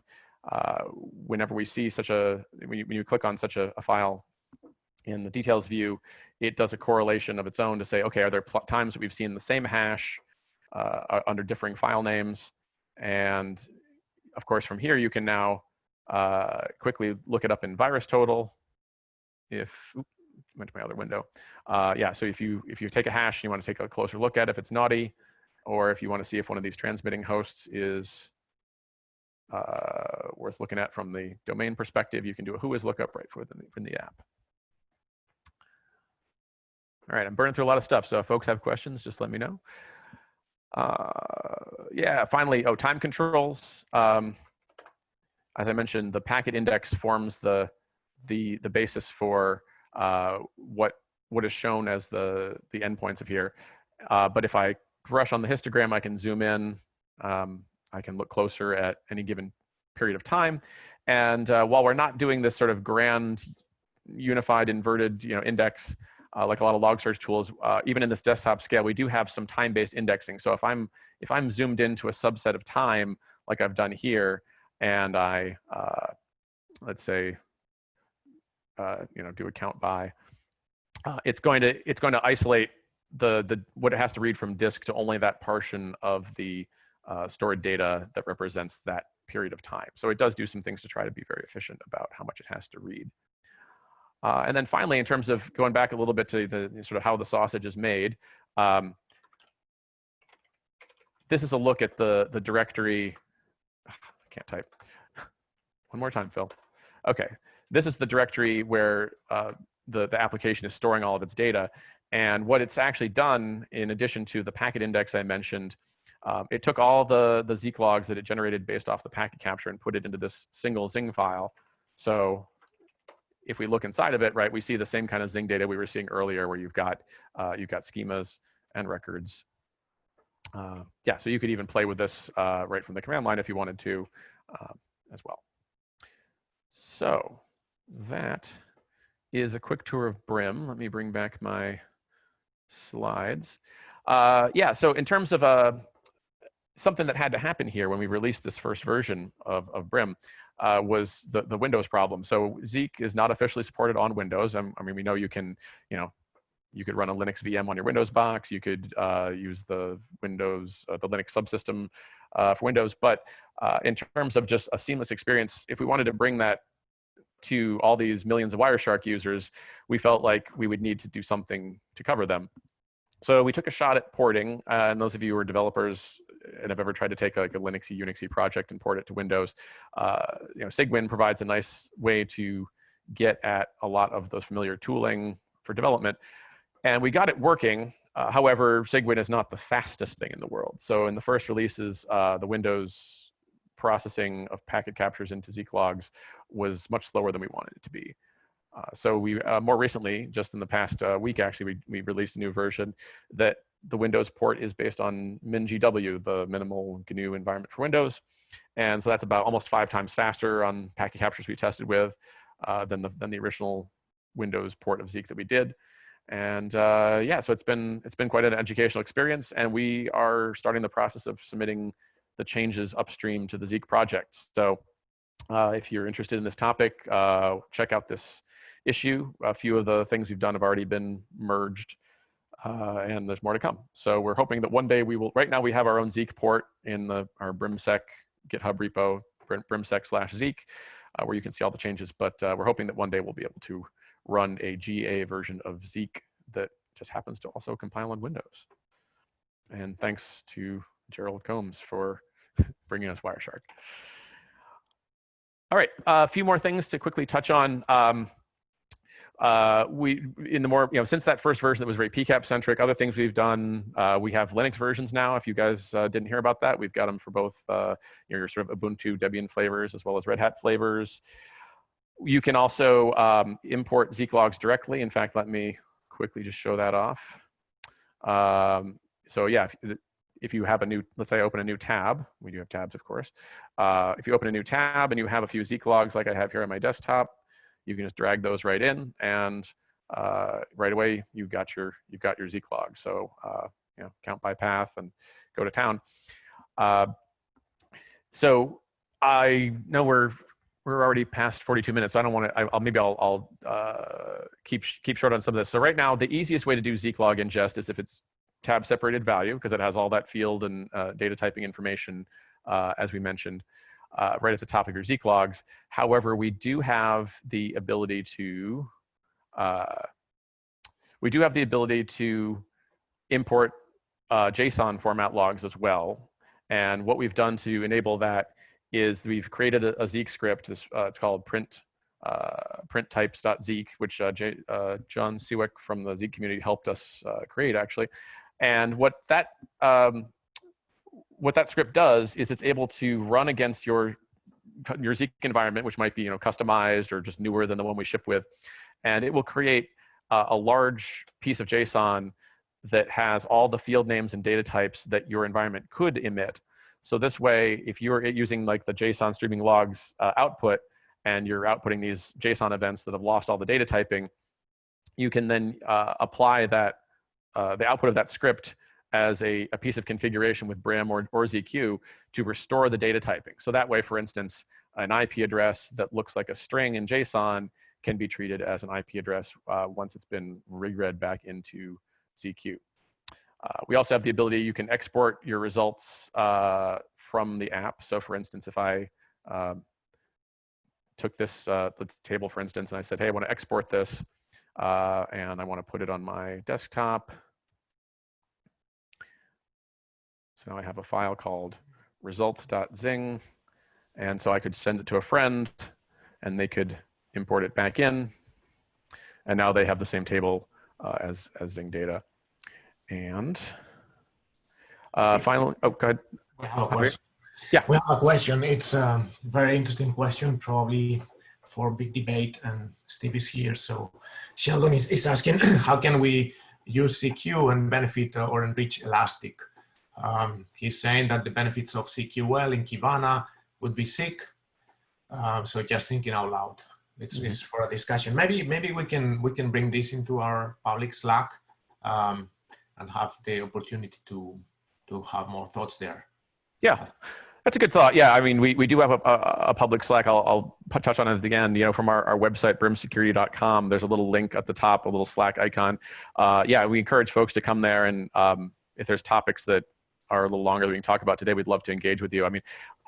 uh, whenever we see such a, when you, when you click on such a, a, file in the details view, it does a correlation of its own to say, okay, are there times that we've seen the same hash uh, under differing file names? And of course, from here, you can now uh, quickly look it up in VirusTotal. If, oops, went to my other window. Uh, yeah, so if you, if you take a hash and you want to take a closer look at if it's naughty, or if you want to see if one of these transmitting hosts is uh, worth looking at from the domain perspective, you can do a whois lookup right from the, from the app. All right, I'm burning through a lot of stuff, so if folks have questions, just let me know. Uh, yeah, finally, oh, time controls. Um, as I mentioned, the packet index forms the, the, the basis for uh, what, what is shown as the, the endpoints of here. Uh, but if I brush on the histogram, I can zoom in. Um, I can look closer at any given period of time. And uh, while we're not doing this sort of grand unified inverted you know, index, uh, like a lot of log search tools, uh, even in this desktop scale, we do have some time-based indexing. So if I'm, if I'm zoomed into a subset of time, like I've done here, and I, uh, let's say, uh, you know, do a count by, uh, it's going to it's going to isolate the the what it has to read from disk to only that portion of the uh, stored data that represents that period of time. So it does do some things to try to be very efficient about how much it has to read. Uh, and then finally, in terms of going back a little bit to the sort of how the sausage is made, um, this is a look at the the directory can't type. One more time, Phil. Okay, this is the directory where uh, the, the application is storing all of its data. And what it's actually done, in addition to the packet index I mentioned, um, it took all the, the Zeek logs that it generated based off the packet capture and put it into this single Zing file. So if we look inside of it, right, we see the same kind of Zing data we were seeing earlier where you've got, uh, you've got schemas and records uh, yeah, so you could even play with this uh, right from the command line if you wanted to um, as well. So that is a quick tour of Brim. Let me bring back my slides. Uh, yeah, so in terms of uh, something that had to happen here when we released this first version of, of Brim uh, was the, the Windows problem. So Zeek is not officially supported on Windows. I mean, we know you can, you know, you could run a Linux VM on your Windows box. You could uh, use the Windows, uh, the Linux subsystem uh, for Windows. But uh, in terms of just a seamless experience, if we wanted to bring that to all these millions of Wireshark users, we felt like we would need to do something to cover them. So we took a shot at porting, uh, and those of you who are developers and have ever tried to take like a Linuxy, Unixy project and port it to Windows, uh, you know, Cygwin provides a nice way to get at a lot of those familiar tooling for development. And we got it working. Uh, however, Cygwin is not the fastest thing in the world. So in the first releases, uh, the Windows processing of packet captures into Zeek logs was much slower than we wanted it to be. Uh, so we uh, more recently, just in the past uh, week, actually, we, we released a new version that the Windows port is based on MinGW, the minimal GNU environment for Windows. And so that's about almost five times faster on packet captures we tested with uh, than, the, than the original Windows port of Zeek that we did. And uh, yeah, so it's been, it's been quite an educational experience. And we are starting the process of submitting the changes upstream to the Zeek project. So uh, if you're interested in this topic, uh, check out this issue. A few of the things we've done have already been merged uh, and there's more to come. So we're hoping that one day we will, right now we have our own Zeek port in the, our Brimsec GitHub repo, brimsec slash Zeek, uh, where you can see all the changes. But uh, we're hoping that one day we'll be able to run a GA version of Zeek that just happens to also compile on Windows. And thanks to Gerald Combs for bringing us Wireshark. All right, a few more things to quickly touch on. Um, uh, we in the more you know since that first version that was very PCAP centric, other things we've done. Uh, we have Linux versions now. If you guys uh, didn't hear about that, we've got them for both uh, your sort of Ubuntu Debian flavors as well as Red Hat flavors. You can also um, import Zeek logs directly. In fact, let me quickly just show that off. Um, so yeah, if, if, you have a new, let's say I open a new tab, we do have tabs, of course. Uh, if you open a new tab and you have a few Zeek logs like I have here on my desktop, you can just drag those right in and uh, right away you've got your, you've got your Zeek log. So uh, you know, count by path and go to town. Uh, so I know we're we're already past 42 minutes. So I don't want to, I'll, maybe I'll, I'll uh, keep, keep short on some of this. So right now, the easiest way to do Zeek log ingest is if it's tab separated value, because it has all that field and uh, data typing information, uh, as we mentioned, uh, right at the top of your Zeek logs. However, we do have the ability to, uh, we do have the ability to import uh, JSON format logs as well. And what we've done to enable that is we've created a, a Zeek script. This, uh, it's called print uh, print types.zeek, which uh, J, uh, Jon Siwek from the Zeek community helped us uh, create actually. And what that um, what that script does is it's able to run against your your Zeek environment, which might be you know customized or just newer than the one we ship with, and it will create a large piece of JSON that has all the field names and data types that your environment could emit so this way, if you're using like the JSON streaming logs uh, output and you're outputting these JSON events that have lost all the data typing, you can then uh, apply that, uh, the output of that script as a, a, piece of configuration with Brim or, or ZQ to restore the data typing. So that way, for instance, an IP address that looks like a string in JSON can be treated as an IP address uh, once it's been reread back into ZQ. Uh, we also have the ability, you can export your results uh, from the app. So for instance, if I um, took this uh, table, for instance, and I said, hey, I want to export this, uh, and I want to put it on my desktop. So now I have a file called results.zing. And so I could send it to a friend, and they could import it back in. And now they have the same table uh, as, as Zing data. And uh, finally, oh, go ahead. We have a question. Yeah. We have a question. It's a very interesting question, probably for big debate, and Steve is here. So Sheldon is, is asking, how can we use ZQ and benefit or enrich Elastic? Um, he's saying that the benefits of ZQL in Kibana would be sick. Um, so just thinking out loud. It's, it's for a discussion. Maybe maybe we can we can bring this into our public Slack. Um, and have the opportunity to to have more thoughts there. Yeah, that's a good thought. Yeah, I mean, we, we do have a, a, a public Slack. I'll, I'll touch on it again, you know, from our, our website, brimsecurity.com, there's a little link at the top, a little Slack icon. Uh, yeah, we encourage folks to come there and um, if there's topics that are a little longer that we can talk about today, we'd love to engage with you. I mean,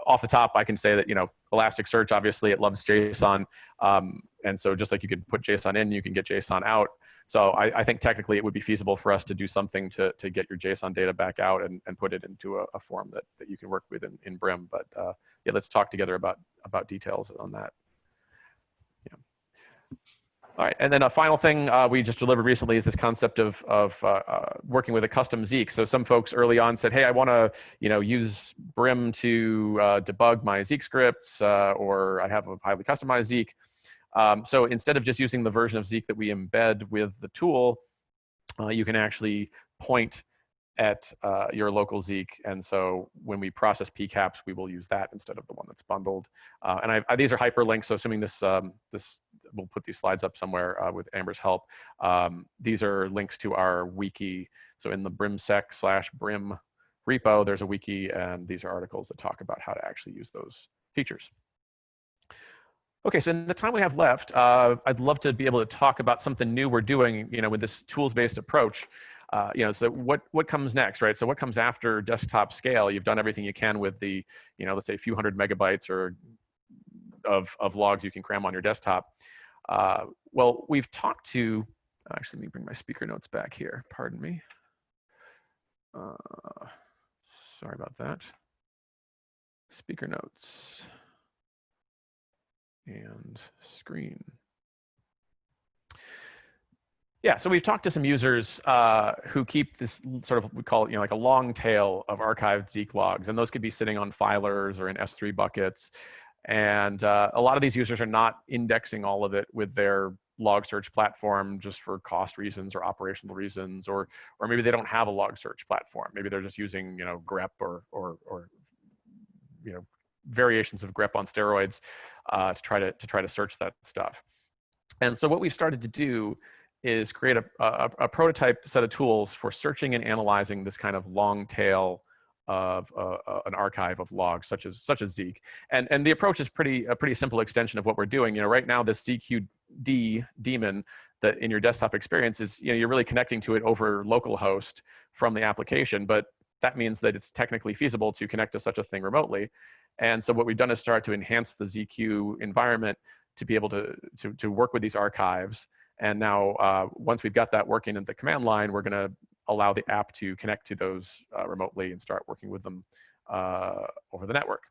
off the top, I can say that, you know, Elasticsearch, obviously it loves JSON. Um, and so just like you could put JSON in, you can get JSON out. So I, I think technically it would be feasible for us to do something to, to get your JSON data back out and, and put it into a, a form that, that you can work with in, in Brim. But uh, yeah, let's talk together about, about details on that. Yeah. All right, and then a final thing uh, we just delivered recently is this concept of, of uh, uh, working with a custom Zeek. So some folks early on said, hey, I want to you know, use Brim to uh, debug my Zeek scripts, uh, or I have a highly customized Zeek. Um, so instead of just using the version of Zeek that we embed with the tool, uh, you can actually point at uh, your local Zeek. And so when we process PCAPs, we will use that instead of the one that's bundled. Uh, and I, I, these are hyperlinks, so assuming this, um, this we'll put these slides up somewhere uh, with Amber's help. Um, these are links to our wiki. So in the brimsec slash brim repo, there's a wiki, and these are articles that talk about how to actually use those features. Okay, so in the time we have left, uh, I'd love to be able to talk about something new we're doing, you know, with this tools-based approach. Uh, you know, so what what comes next, right? So what comes after desktop scale? You've done everything you can with the, you know, let's say a few hundred megabytes or of of logs you can cram on your desktop. Uh, well, we've talked to. Actually, let me bring my speaker notes back here. Pardon me. Uh, sorry about that. Speaker notes and screen. Yeah, so we've talked to some users uh, who keep this sort of, we call it, you know, like a long tail of archived Zeek logs, and those could be sitting on filers or in S3 buckets. And uh, a lot of these users are not indexing all of it with their log search platform just for cost reasons or operational reasons, or or maybe they don't have a log search platform. Maybe they're just using, you know, grep or or or you know variations of grep on steroids uh, to try to to try to search that stuff. And so what we've started to do is create a, a, a, prototype set of tools for searching and analyzing this kind of long tail of uh, uh, an archive of logs such as such as Zeek. And and the approach is pretty a pretty simple extension of what we're doing. You know, right now this ZQD daemon that in your desktop experience is you know you're really connecting to it over localhost from the application, but that means that it's technically feasible to connect to such a thing remotely. And so what we've done is start to enhance the ZQ environment to be able to to, to work with these archives and now uh, once we've got that working in the command line, we're gonna allow the app to connect to those uh, remotely and start working with them uh, over the network.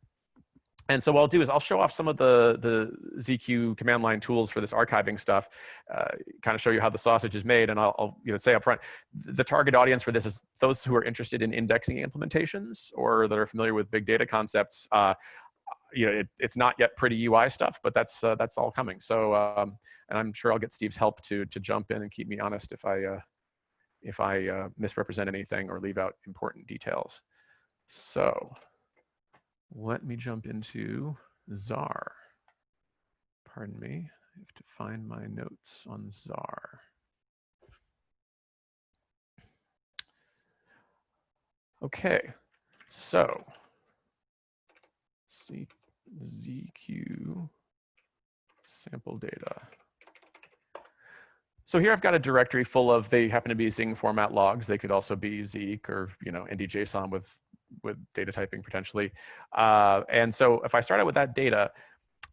And so what I'll do is I'll show off some of the, the ZQ command line tools for this archiving stuff, uh, kind of show you how the sausage is made. And I'll, I'll, you know, say up front, the target audience for this is those who are interested in indexing implementations or that are familiar with big data concepts. Uh, you know, it, it's not yet pretty UI stuff, but that's uh, that's all coming. So, um, and I'm sure I'll get Steve's help to to jump in and keep me honest if I uh, if I uh, misrepresent anything or leave out important details. So, let me jump into ZAR. Pardon me, I have to find my notes on ZAR. Okay, so ZQ sample data. So here I've got a directory full of, they happen to be Zing format logs. They could also be Zeek or, you know, NDJSON with, with data typing potentially. Uh, and so if I start out with that data,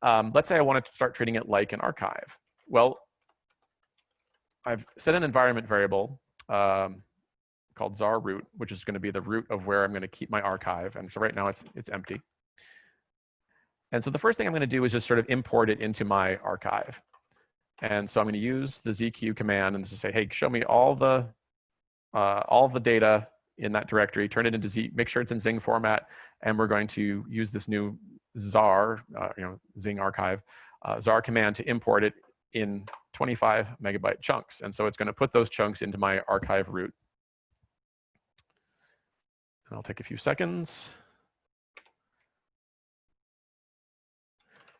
um, let's say I wanted to start treating it like an archive. Well, I've set an environment variable um, called ZAR root, which is going to be the root of where I'm going to keep my archive. And so right now it's, it's empty. And so the first thing I'm going to do is just sort of import it into my archive. And so I'm going to use the ZQ command and just say, hey, show me all the uh, all the data in that directory, turn it into Z, make sure it's in Zing format, and we're going to use this new ZAR, uh, you know, Zing archive, uh, ZAR command to import it in 25 megabyte chunks. And so it's going to put those chunks into my archive root. And I'll take a few seconds.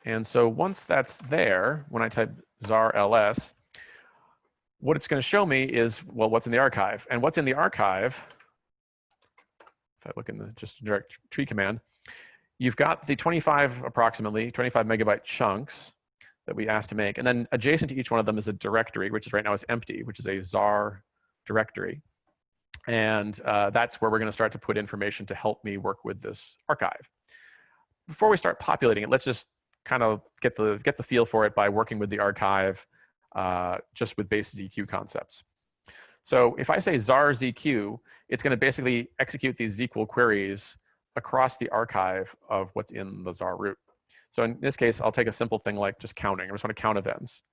And so once that's there, when I type ZAR ls, what it's going to show me is, well, what's in the archive. And what's in the archive, if I look in the just direct tree command, you've got the 25 approximately 25 megabyte chunks that we asked to make. And then adjacent to each one of them is a directory, which is right now is empty, which is a ZAR directory. And uh, that's where we're going to start to put information to help me work with this archive. Before we start populating it, let's just kind of get the, get the feel for it by working with the archive uh, just with base ZQ concepts. So if I say ZAR ZQ, it's going to basically execute these ZQL queries across the archive of what's in the ZAR root. So in this case, I'll take a simple thing like just counting. I just want to count events.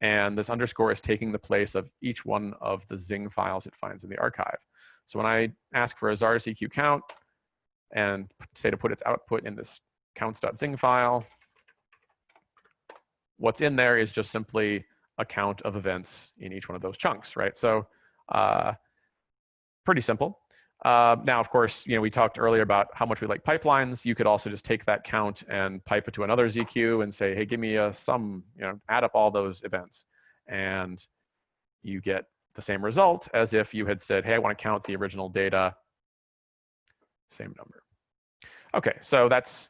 And this underscore is taking the place of each one of the Zing files it finds in the archive. So when I ask for a ZAR ZQ count and say to put its output in this counts.zing file, what's in there is just simply a count of events in each one of those chunks, right? So uh, pretty simple. Uh, now, of course, you know, we talked earlier about how much we like pipelines. You could also just take that count and pipe it to another ZQ and say, hey, give me a sum, you know, add up all those events. And you get the same result as if you had said, hey, I want to count the original data, same number. Okay, so that's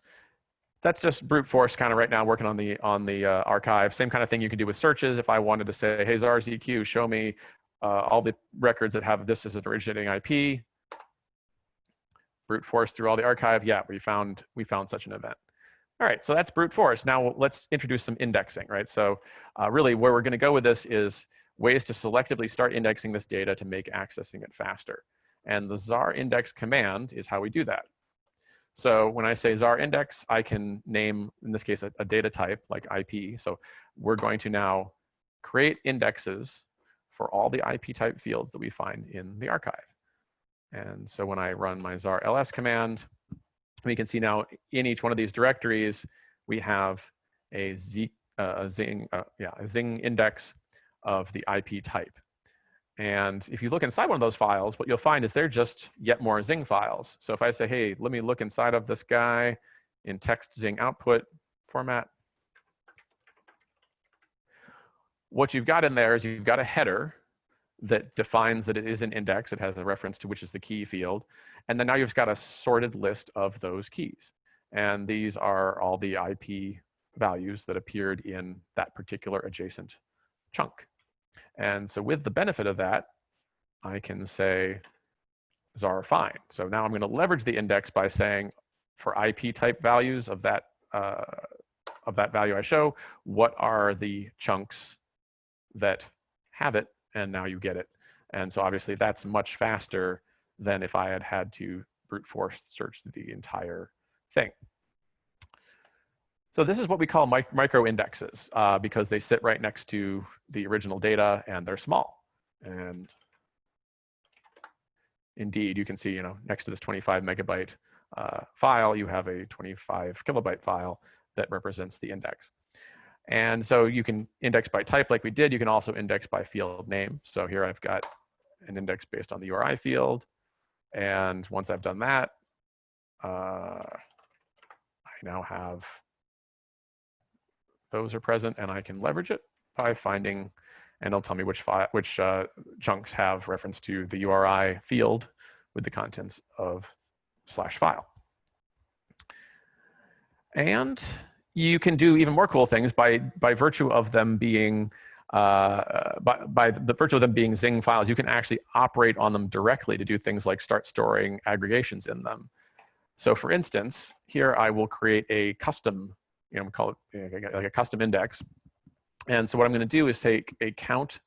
that's just brute force kind of right now working on the on the uh, archive. Same kind of thing you can do with searches. If I wanted to say, hey, ZAR ZQ, show me uh, all the records that have this as an originating IP, brute force through all the archive. Yeah, we found we found such an event. All right, so that's brute force. Now let's introduce some indexing, right? So uh, really where we're gonna go with this is ways to selectively start indexing this data to make accessing it faster. And the ZAR index command is how we do that. So when I say ZAR index, I can name, in this case, a, a data type like IP. So we're going to now create indexes for all the IP type fields that we find in the archive. And so when I run my ZAR ls command, we can see now in each one of these directories, we have a, Z, uh, a Zing, uh, yeah, a Zing index of the IP type. And if you look inside one of those files, what you'll find is they're just yet more Zing files. So if I say, hey, let me look inside of this guy in text Zing output format, what you've got in there is you've got a header that defines that it is an index. It has a reference to which is the key field. And then now you've got a sorted list of those keys. And these are all the IP values that appeared in that particular adjacent chunk. And so with the benefit of that, I can say ZAR find. So now I'm going to leverage the index by saying for IP type values of that uh, of that value I show, what are the chunks that have it and now you get it. And so obviously that's much faster than if I had had to brute force search the entire thing. So this is what we call mic micro indexes uh, because they sit right next to the original data and they're small. And indeed, you can see, you know, next to this 25 megabyte uh, file, you have a 25 kilobyte file that represents the index. And so you can index by type like we did. You can also index by field name. So here I've got an index based on the URI field. And once I've done that, uh, I now have those are present and I can leverage it by finding, and it'll tell me which, which uh, chunks have reference to the URI field with the contents of slash file. And you can do even more cool things by, by virtue of them being, uh, by, by the virtue of them being Zing files, you can actually operate on them directly to do things like start storing aggregations in them. So for instance, here I will create a custom, you know, call it like a custom index. And so what I'm gonna do is take a count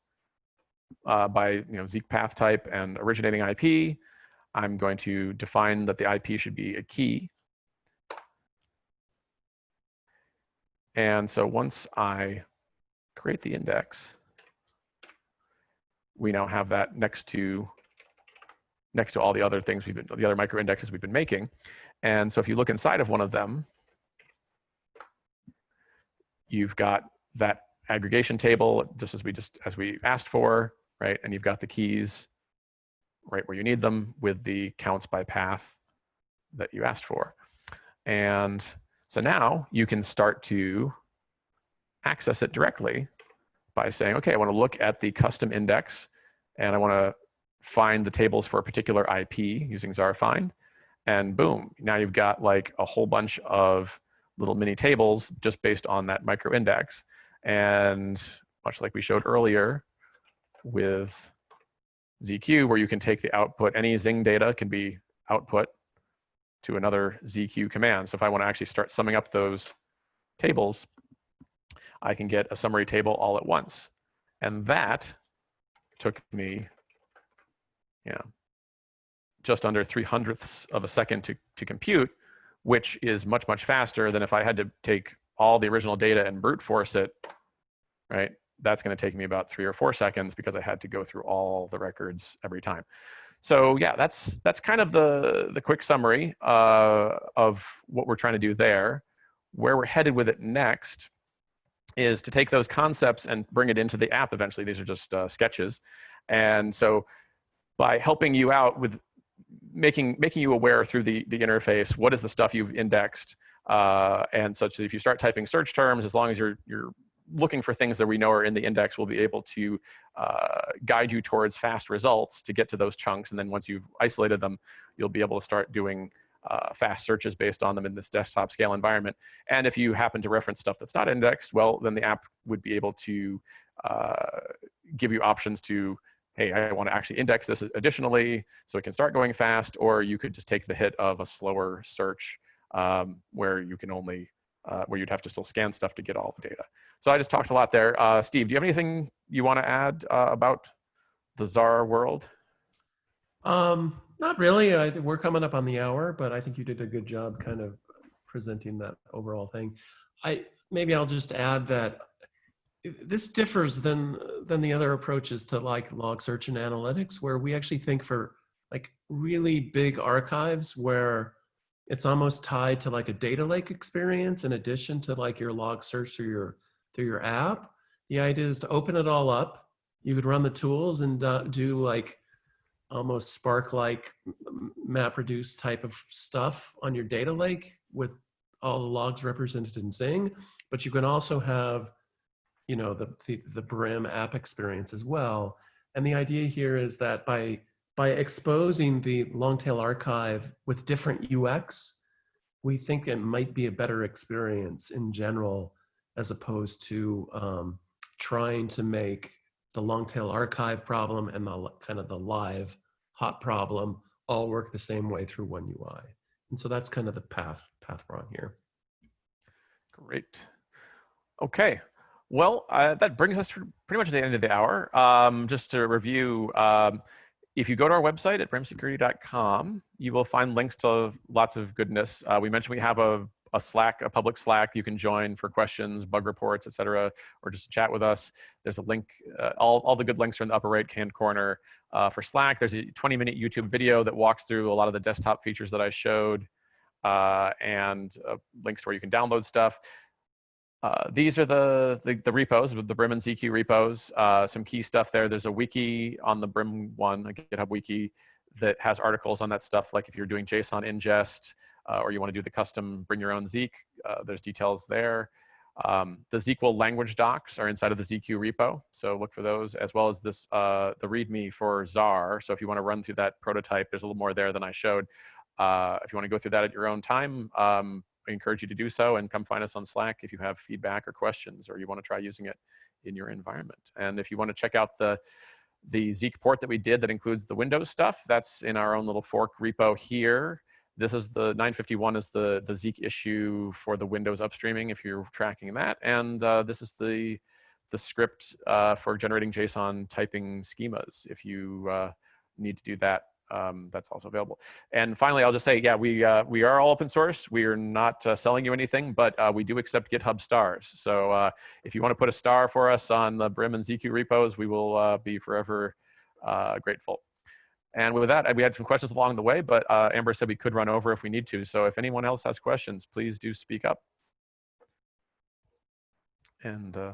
uh, by you know, Zeek path type and originating IP. I'm going to define that the IP should be a key. And so once I create the index, we now have that next to next to all the other things we've been, the other micro indexes we've been making. And so if you look inside of one of them, you've got that aggregation table, just as we just as we asked for, right? And you've got the keys right where you need them with the counts by path that you asked for. And so now you can start to access it directly by saying, okay, I want to look at the custom index and I want to find the tables for a particular IP using ZAR find. and boom, now you've got like a whole bunch of little mini tables just based on that micro index. And much like we showed earlier with ZQ, where you can take the output, any Zing data can be output to another ZQ command. So if I want to actually start summing up those tables, I can get a summary table all at once. And that took me, you know, just under three hundredths of a second to, to compute, which is much, much faster than if I had to take all the original data and brute force it, right? That's going to take me about three or four seconds because I had to go through all the records every time. So yeah, that's that's kind of the the quick summary uh, of what we're trying to do there. Where we're headed with it next is to take those concepts and bring it into the app eventually. These are just uh, sketches, and so by helping you out with making making you aware through the the interface, what is the stuff you've indexed, uh, and such that if you start typing search terms, as long as you're you're looking for things that we know are in the index, we'll be able to uh, guide you towards fast results to get to those chunks. And then once you've isolated them, you'll be able to start doing uh, fast searches based on them in this desktop scale environment. And if you happen to reference stuff that's not indexed, well, then the app would be able to uh, give you options to, hey, I want to actually index this additionally so it can start going fast, or you could just take the hit of a slower search um, where you can only, uh, where you'd have to still scan stuff to get all the data. So I just talked a lot there. Uh, Steve, do you have anything you want to add uh, about the ZAR world? Um, not really. I, we're coming up on the hour, but I think you did a good job kind of presenting that overall thing. I maybe I'll just add that this differs than than the other approaches to like log search and analytics, where we actually think for like really big archives where it's almost tied to like a data lake experience in addition to like your log search or your through your app. The idea is to open it all up. You could run the tools and uh, do like almost Spark-like MapReduce type of stuff on your data lake with all the logs represented in Zing. But you can also have, you know, the, the, the Brim app experience as well. And the idea here is that by by exposing the long tail archive with different UX, we think it might be a better experience in general as opposed to um, trying to make the long tail archive problem and the kind of the live hot problem all work the same way through one UI. And so that's kind of the path path we're on here. Great. Okay. Well, uh, that brings us pretty much to the end of the hour. Um, just to review, um, if you go to our website at brimsecurity.com, you will find links to lots of goodness. Uh, we mentioned we have a a Slack, a public Slack you can join for questions, bug reports, et cetera, or just chat with us. There's a link, uh, all, all the good links are in the upper right hand corner. Uh, for Slack, there's a 20 minute YouTube video that walks through a lot of the desktop features that I showed uh, and uh, links to where you can download stuff. Uh, these are the, the, the repos, the Brim and ZQ repos, uh, some key stuff there. There's a wiki on the Brim one, a GitHub wiki, that has articles on that stuff, like if you're doing JSON ingest, uh, or you want to do the custom bring your own Zeek, uh, there's details there. Um, the ZQL language docs are inside of the ZQ repo, so look for those, as well as this uh, the README for ZAR. So if you want to run through that prototype, there's a little more there than I showed. Uh, if you want to go through that at your own time, um, I encourage you to do so and come find us on Slack if you have feedback or questions or you want to try using it in your environment. And if you want to check out the the Zeek port that we did that includes the Windows stuff, that's in our own little fork repo here. This is the 951 is the, the Zeek issue for the Windows upstreaming if you're tracking that. And uh, this is the, the script uh, for generating JSON typing schemas. If you uh, need to do that, um, that's also available. And finally, I'll just say, yeah, we, uh, we are all open source. We are not uh, selling you anything, but uh, we do accept GitHub stars. So if you want to put a star for us on the Brim and ZQ repos, we will be forever grateful. And with that, we had some questions along the way, but uh, Amber said we could run over if we need to. So if anyone else has questions, please do speak up. And uh,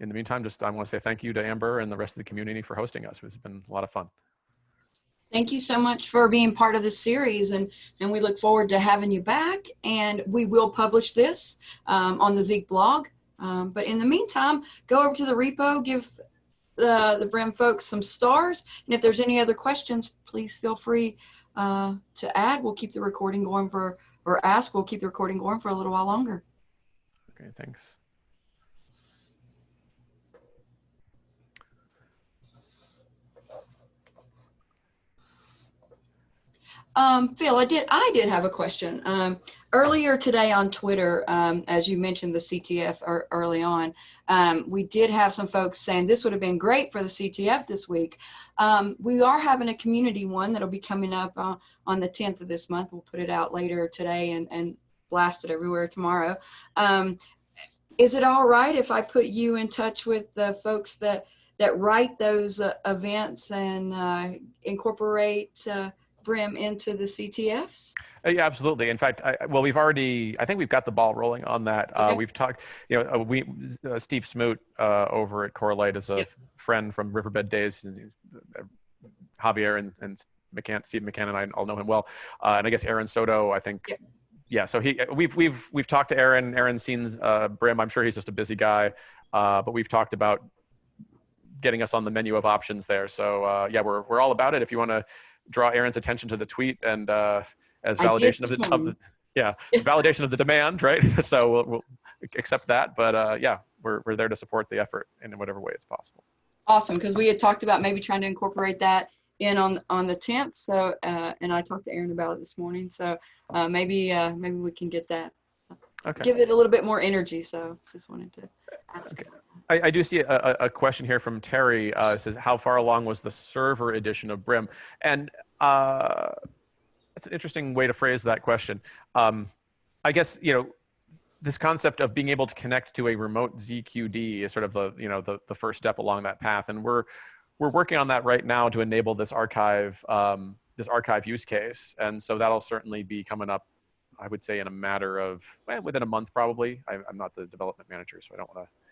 in the meantime, just I want to say thank you to Amber and the rest of the community for hosting us. It's been a lot of fun. Thank you so much for being part of this series and, and we look forward to having you back and we will publish this um, on the Zeek blog. Um, but in the meantime, go over to the repo, give the, the Brim folks some stars. And if there's any other questions, please feel free uh, to add, we'll keep the recording going for, or ask, we'll keep the recording going for a little while longer. Okay, thanks. Um, Phil, I did, I did have a question. Um, earlier today on Twitter, um, as you mentioned the CTF ear- early on, um, we did have some folks saying this would have been great for the CTF this week. Um, we are having a community one that'll be coming up uh, on the 10th of this month. We'll put it out later today and, and blast it everywhere tomorrow. Um, is it all right if I put you in touch with the folks that that write those uh, events and uh, incorporate uh, Brim into the CTFs? Uh, yeah, absolutely. In fact, I, well, we've already, I think we've got the ball rolling on that. Uh, we've talked, you know, uh, we, uh, Steve Smoot uh, over at Corelight is a Yep. friend from Riverbed Days. and uh, Javier and, and McCanne, Steve McCanne and I all know him well. Uh, and I guess Aaron Soto, I think. Yep. Yeah, so he, we've, we've, we've talked to Aaron. Aaron's seen uh, Brim. I'm sure he's just a busy guy. Uh, but we've talked about getting us on the menu of options there. So uh, yeah, we're, we're all about it. If you want to draw Aaron's attention to the tweet and uh, as validation of the, of the yeah validation of the demand, right? so we'll, we'll accept that. But uh, yeah, we're, we're there to support the effort in whatever way it's possible. Awesome, because we had talked about maybe trying to incorporate that in on on the 10th. So, uh, and I talked to Aaron about it this morning. So uh, maybe uh, maybe we can get that, Okay. give it a little bit more energy. So just wanted to ask. Okay. I, I do see a, a question here from Terry. Uh, says, "How far along was the server edition of Brim?" And uh, it's an interesting way to phrase that question. Um, I guess you know this concept of being able to connect to a remote ZQD is sort of the you know the the first step along that path, and we're we're working on that right now to enable this archive um, this archive use case, and so that'll certainly be coming up. I would say in a matter of well, within a month probably. I, I'm not the development manager, so I don't want to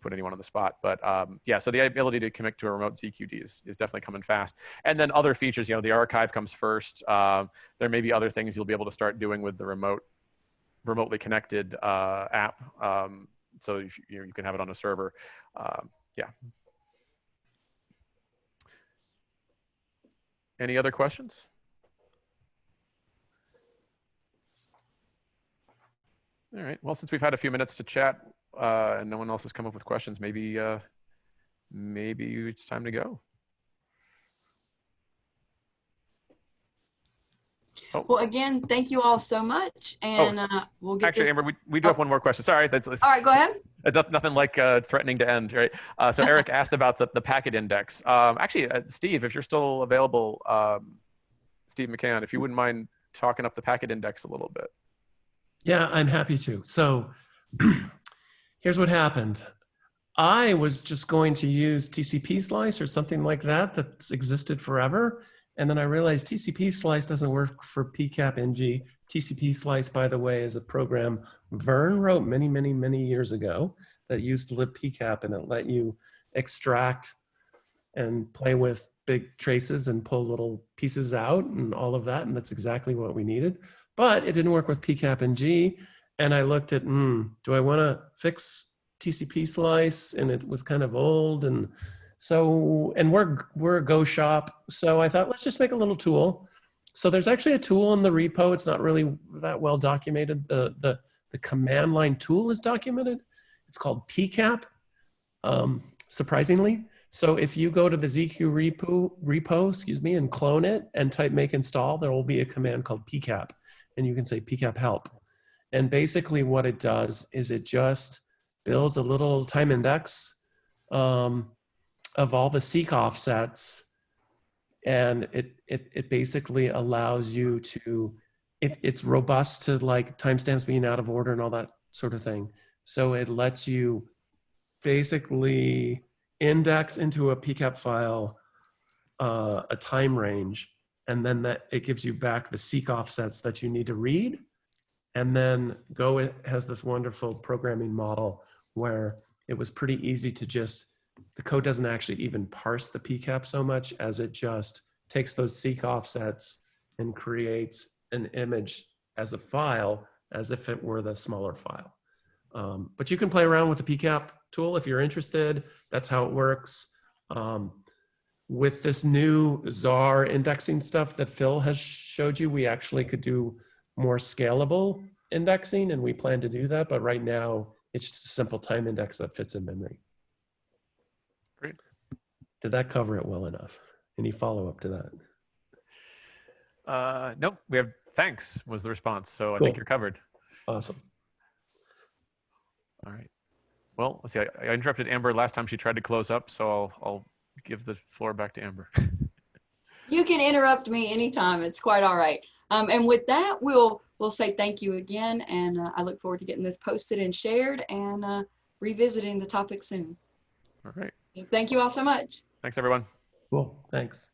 put anyone on the spot. But um, yeah, so the ability to commit to a remote ZQD is, is definitely coming fast. And then other features, you know, the archive comes first. Um, there may be other things you'll be able to start doing with the remote, remotely connected uh, app. Um, so you, you, know, you can have it on a server. Um, yeah. Any other questions? All right. Well, since we've had a few minutes to chat uh, and no one else has come up with questions, maybe uh, maybe it's time to go. Well, again, thank you all so much, and uh, we'll get Oh, Actually, this. Amber, we, we do have one more question. Sorry, that's, that's All right, go ahead. that's nothing like uh, threatening to end, right? Uh, so Eric asked about the, the packet index. Um, actually, uh, Steve, if you're still available, um, Steve McCanne, if you wouldn't mind talking up the packet index a little bit. Yeah, I'm happy to. So here's what happened. I was just going to use tcpslice or something like that that's existed forever. And then I realized tcpslice doesn't work for PCAP NG. tcpslice, by the way, is a program Vern wrote many, many, many years ago that used libpcap and it let you extract and play with big traces and pull little pieces out and all of that. And that's exactly what we needed but it didn't work with PCAP NG. And I looked at, hmm, do I want to fix tcpslice? And it was kind of old. And so, and we're, we're a Go shop. So I thought, let's just make a little tool. So there's actually a tool in the repo. It's not really that well documented. The, the, the command line tool is documented. It's called PCAP, um, surprisingly. So if you go to the ZQ repo, repo, excuse me, and clone it and type make install, there will be a command called PCAP and you can say pcap help. And basically what it does is it just builds a little time index um, of all the seek offsets. And it, it, it basically allows you to, it, it's robust to like timestamps being out of order and all that sort of thing. So it lets you basically index into a pcap file uh, a time range and then that it gives you back the seek offsets that you need to read. And then Go has this wonderful programming model where it was pretty easy to just, the code doesn't actually even parse the PCAP so much as it just takes those seek offsets and creates an image as a file as if it were the smaller file. Um, but you can play around with the PCAP tool if you're interested. That's how it works. Um, with this new ZAR indexing stuff that phil has showed you we actually could do more scalable indexing and we plan to do that but right now it's just a simple time index that fits in memory Great. did that cover it well enough any follow-up to that Uh, nope, we have thanks was the response. So I think you're covered. awesome All right. Well, let's see. I, I interrupted Amber last time she tried to close up, so I'll, I'll give the floor back to Amber. You can interrupt me anytime. It's quite all right. Um, and with that, we'll we'll say thank you again, and uh, I look forward to getting this posted and shared and uh, revisiting the topic soon. All right. Thank you all so much. Thanks, everyone. cool thanks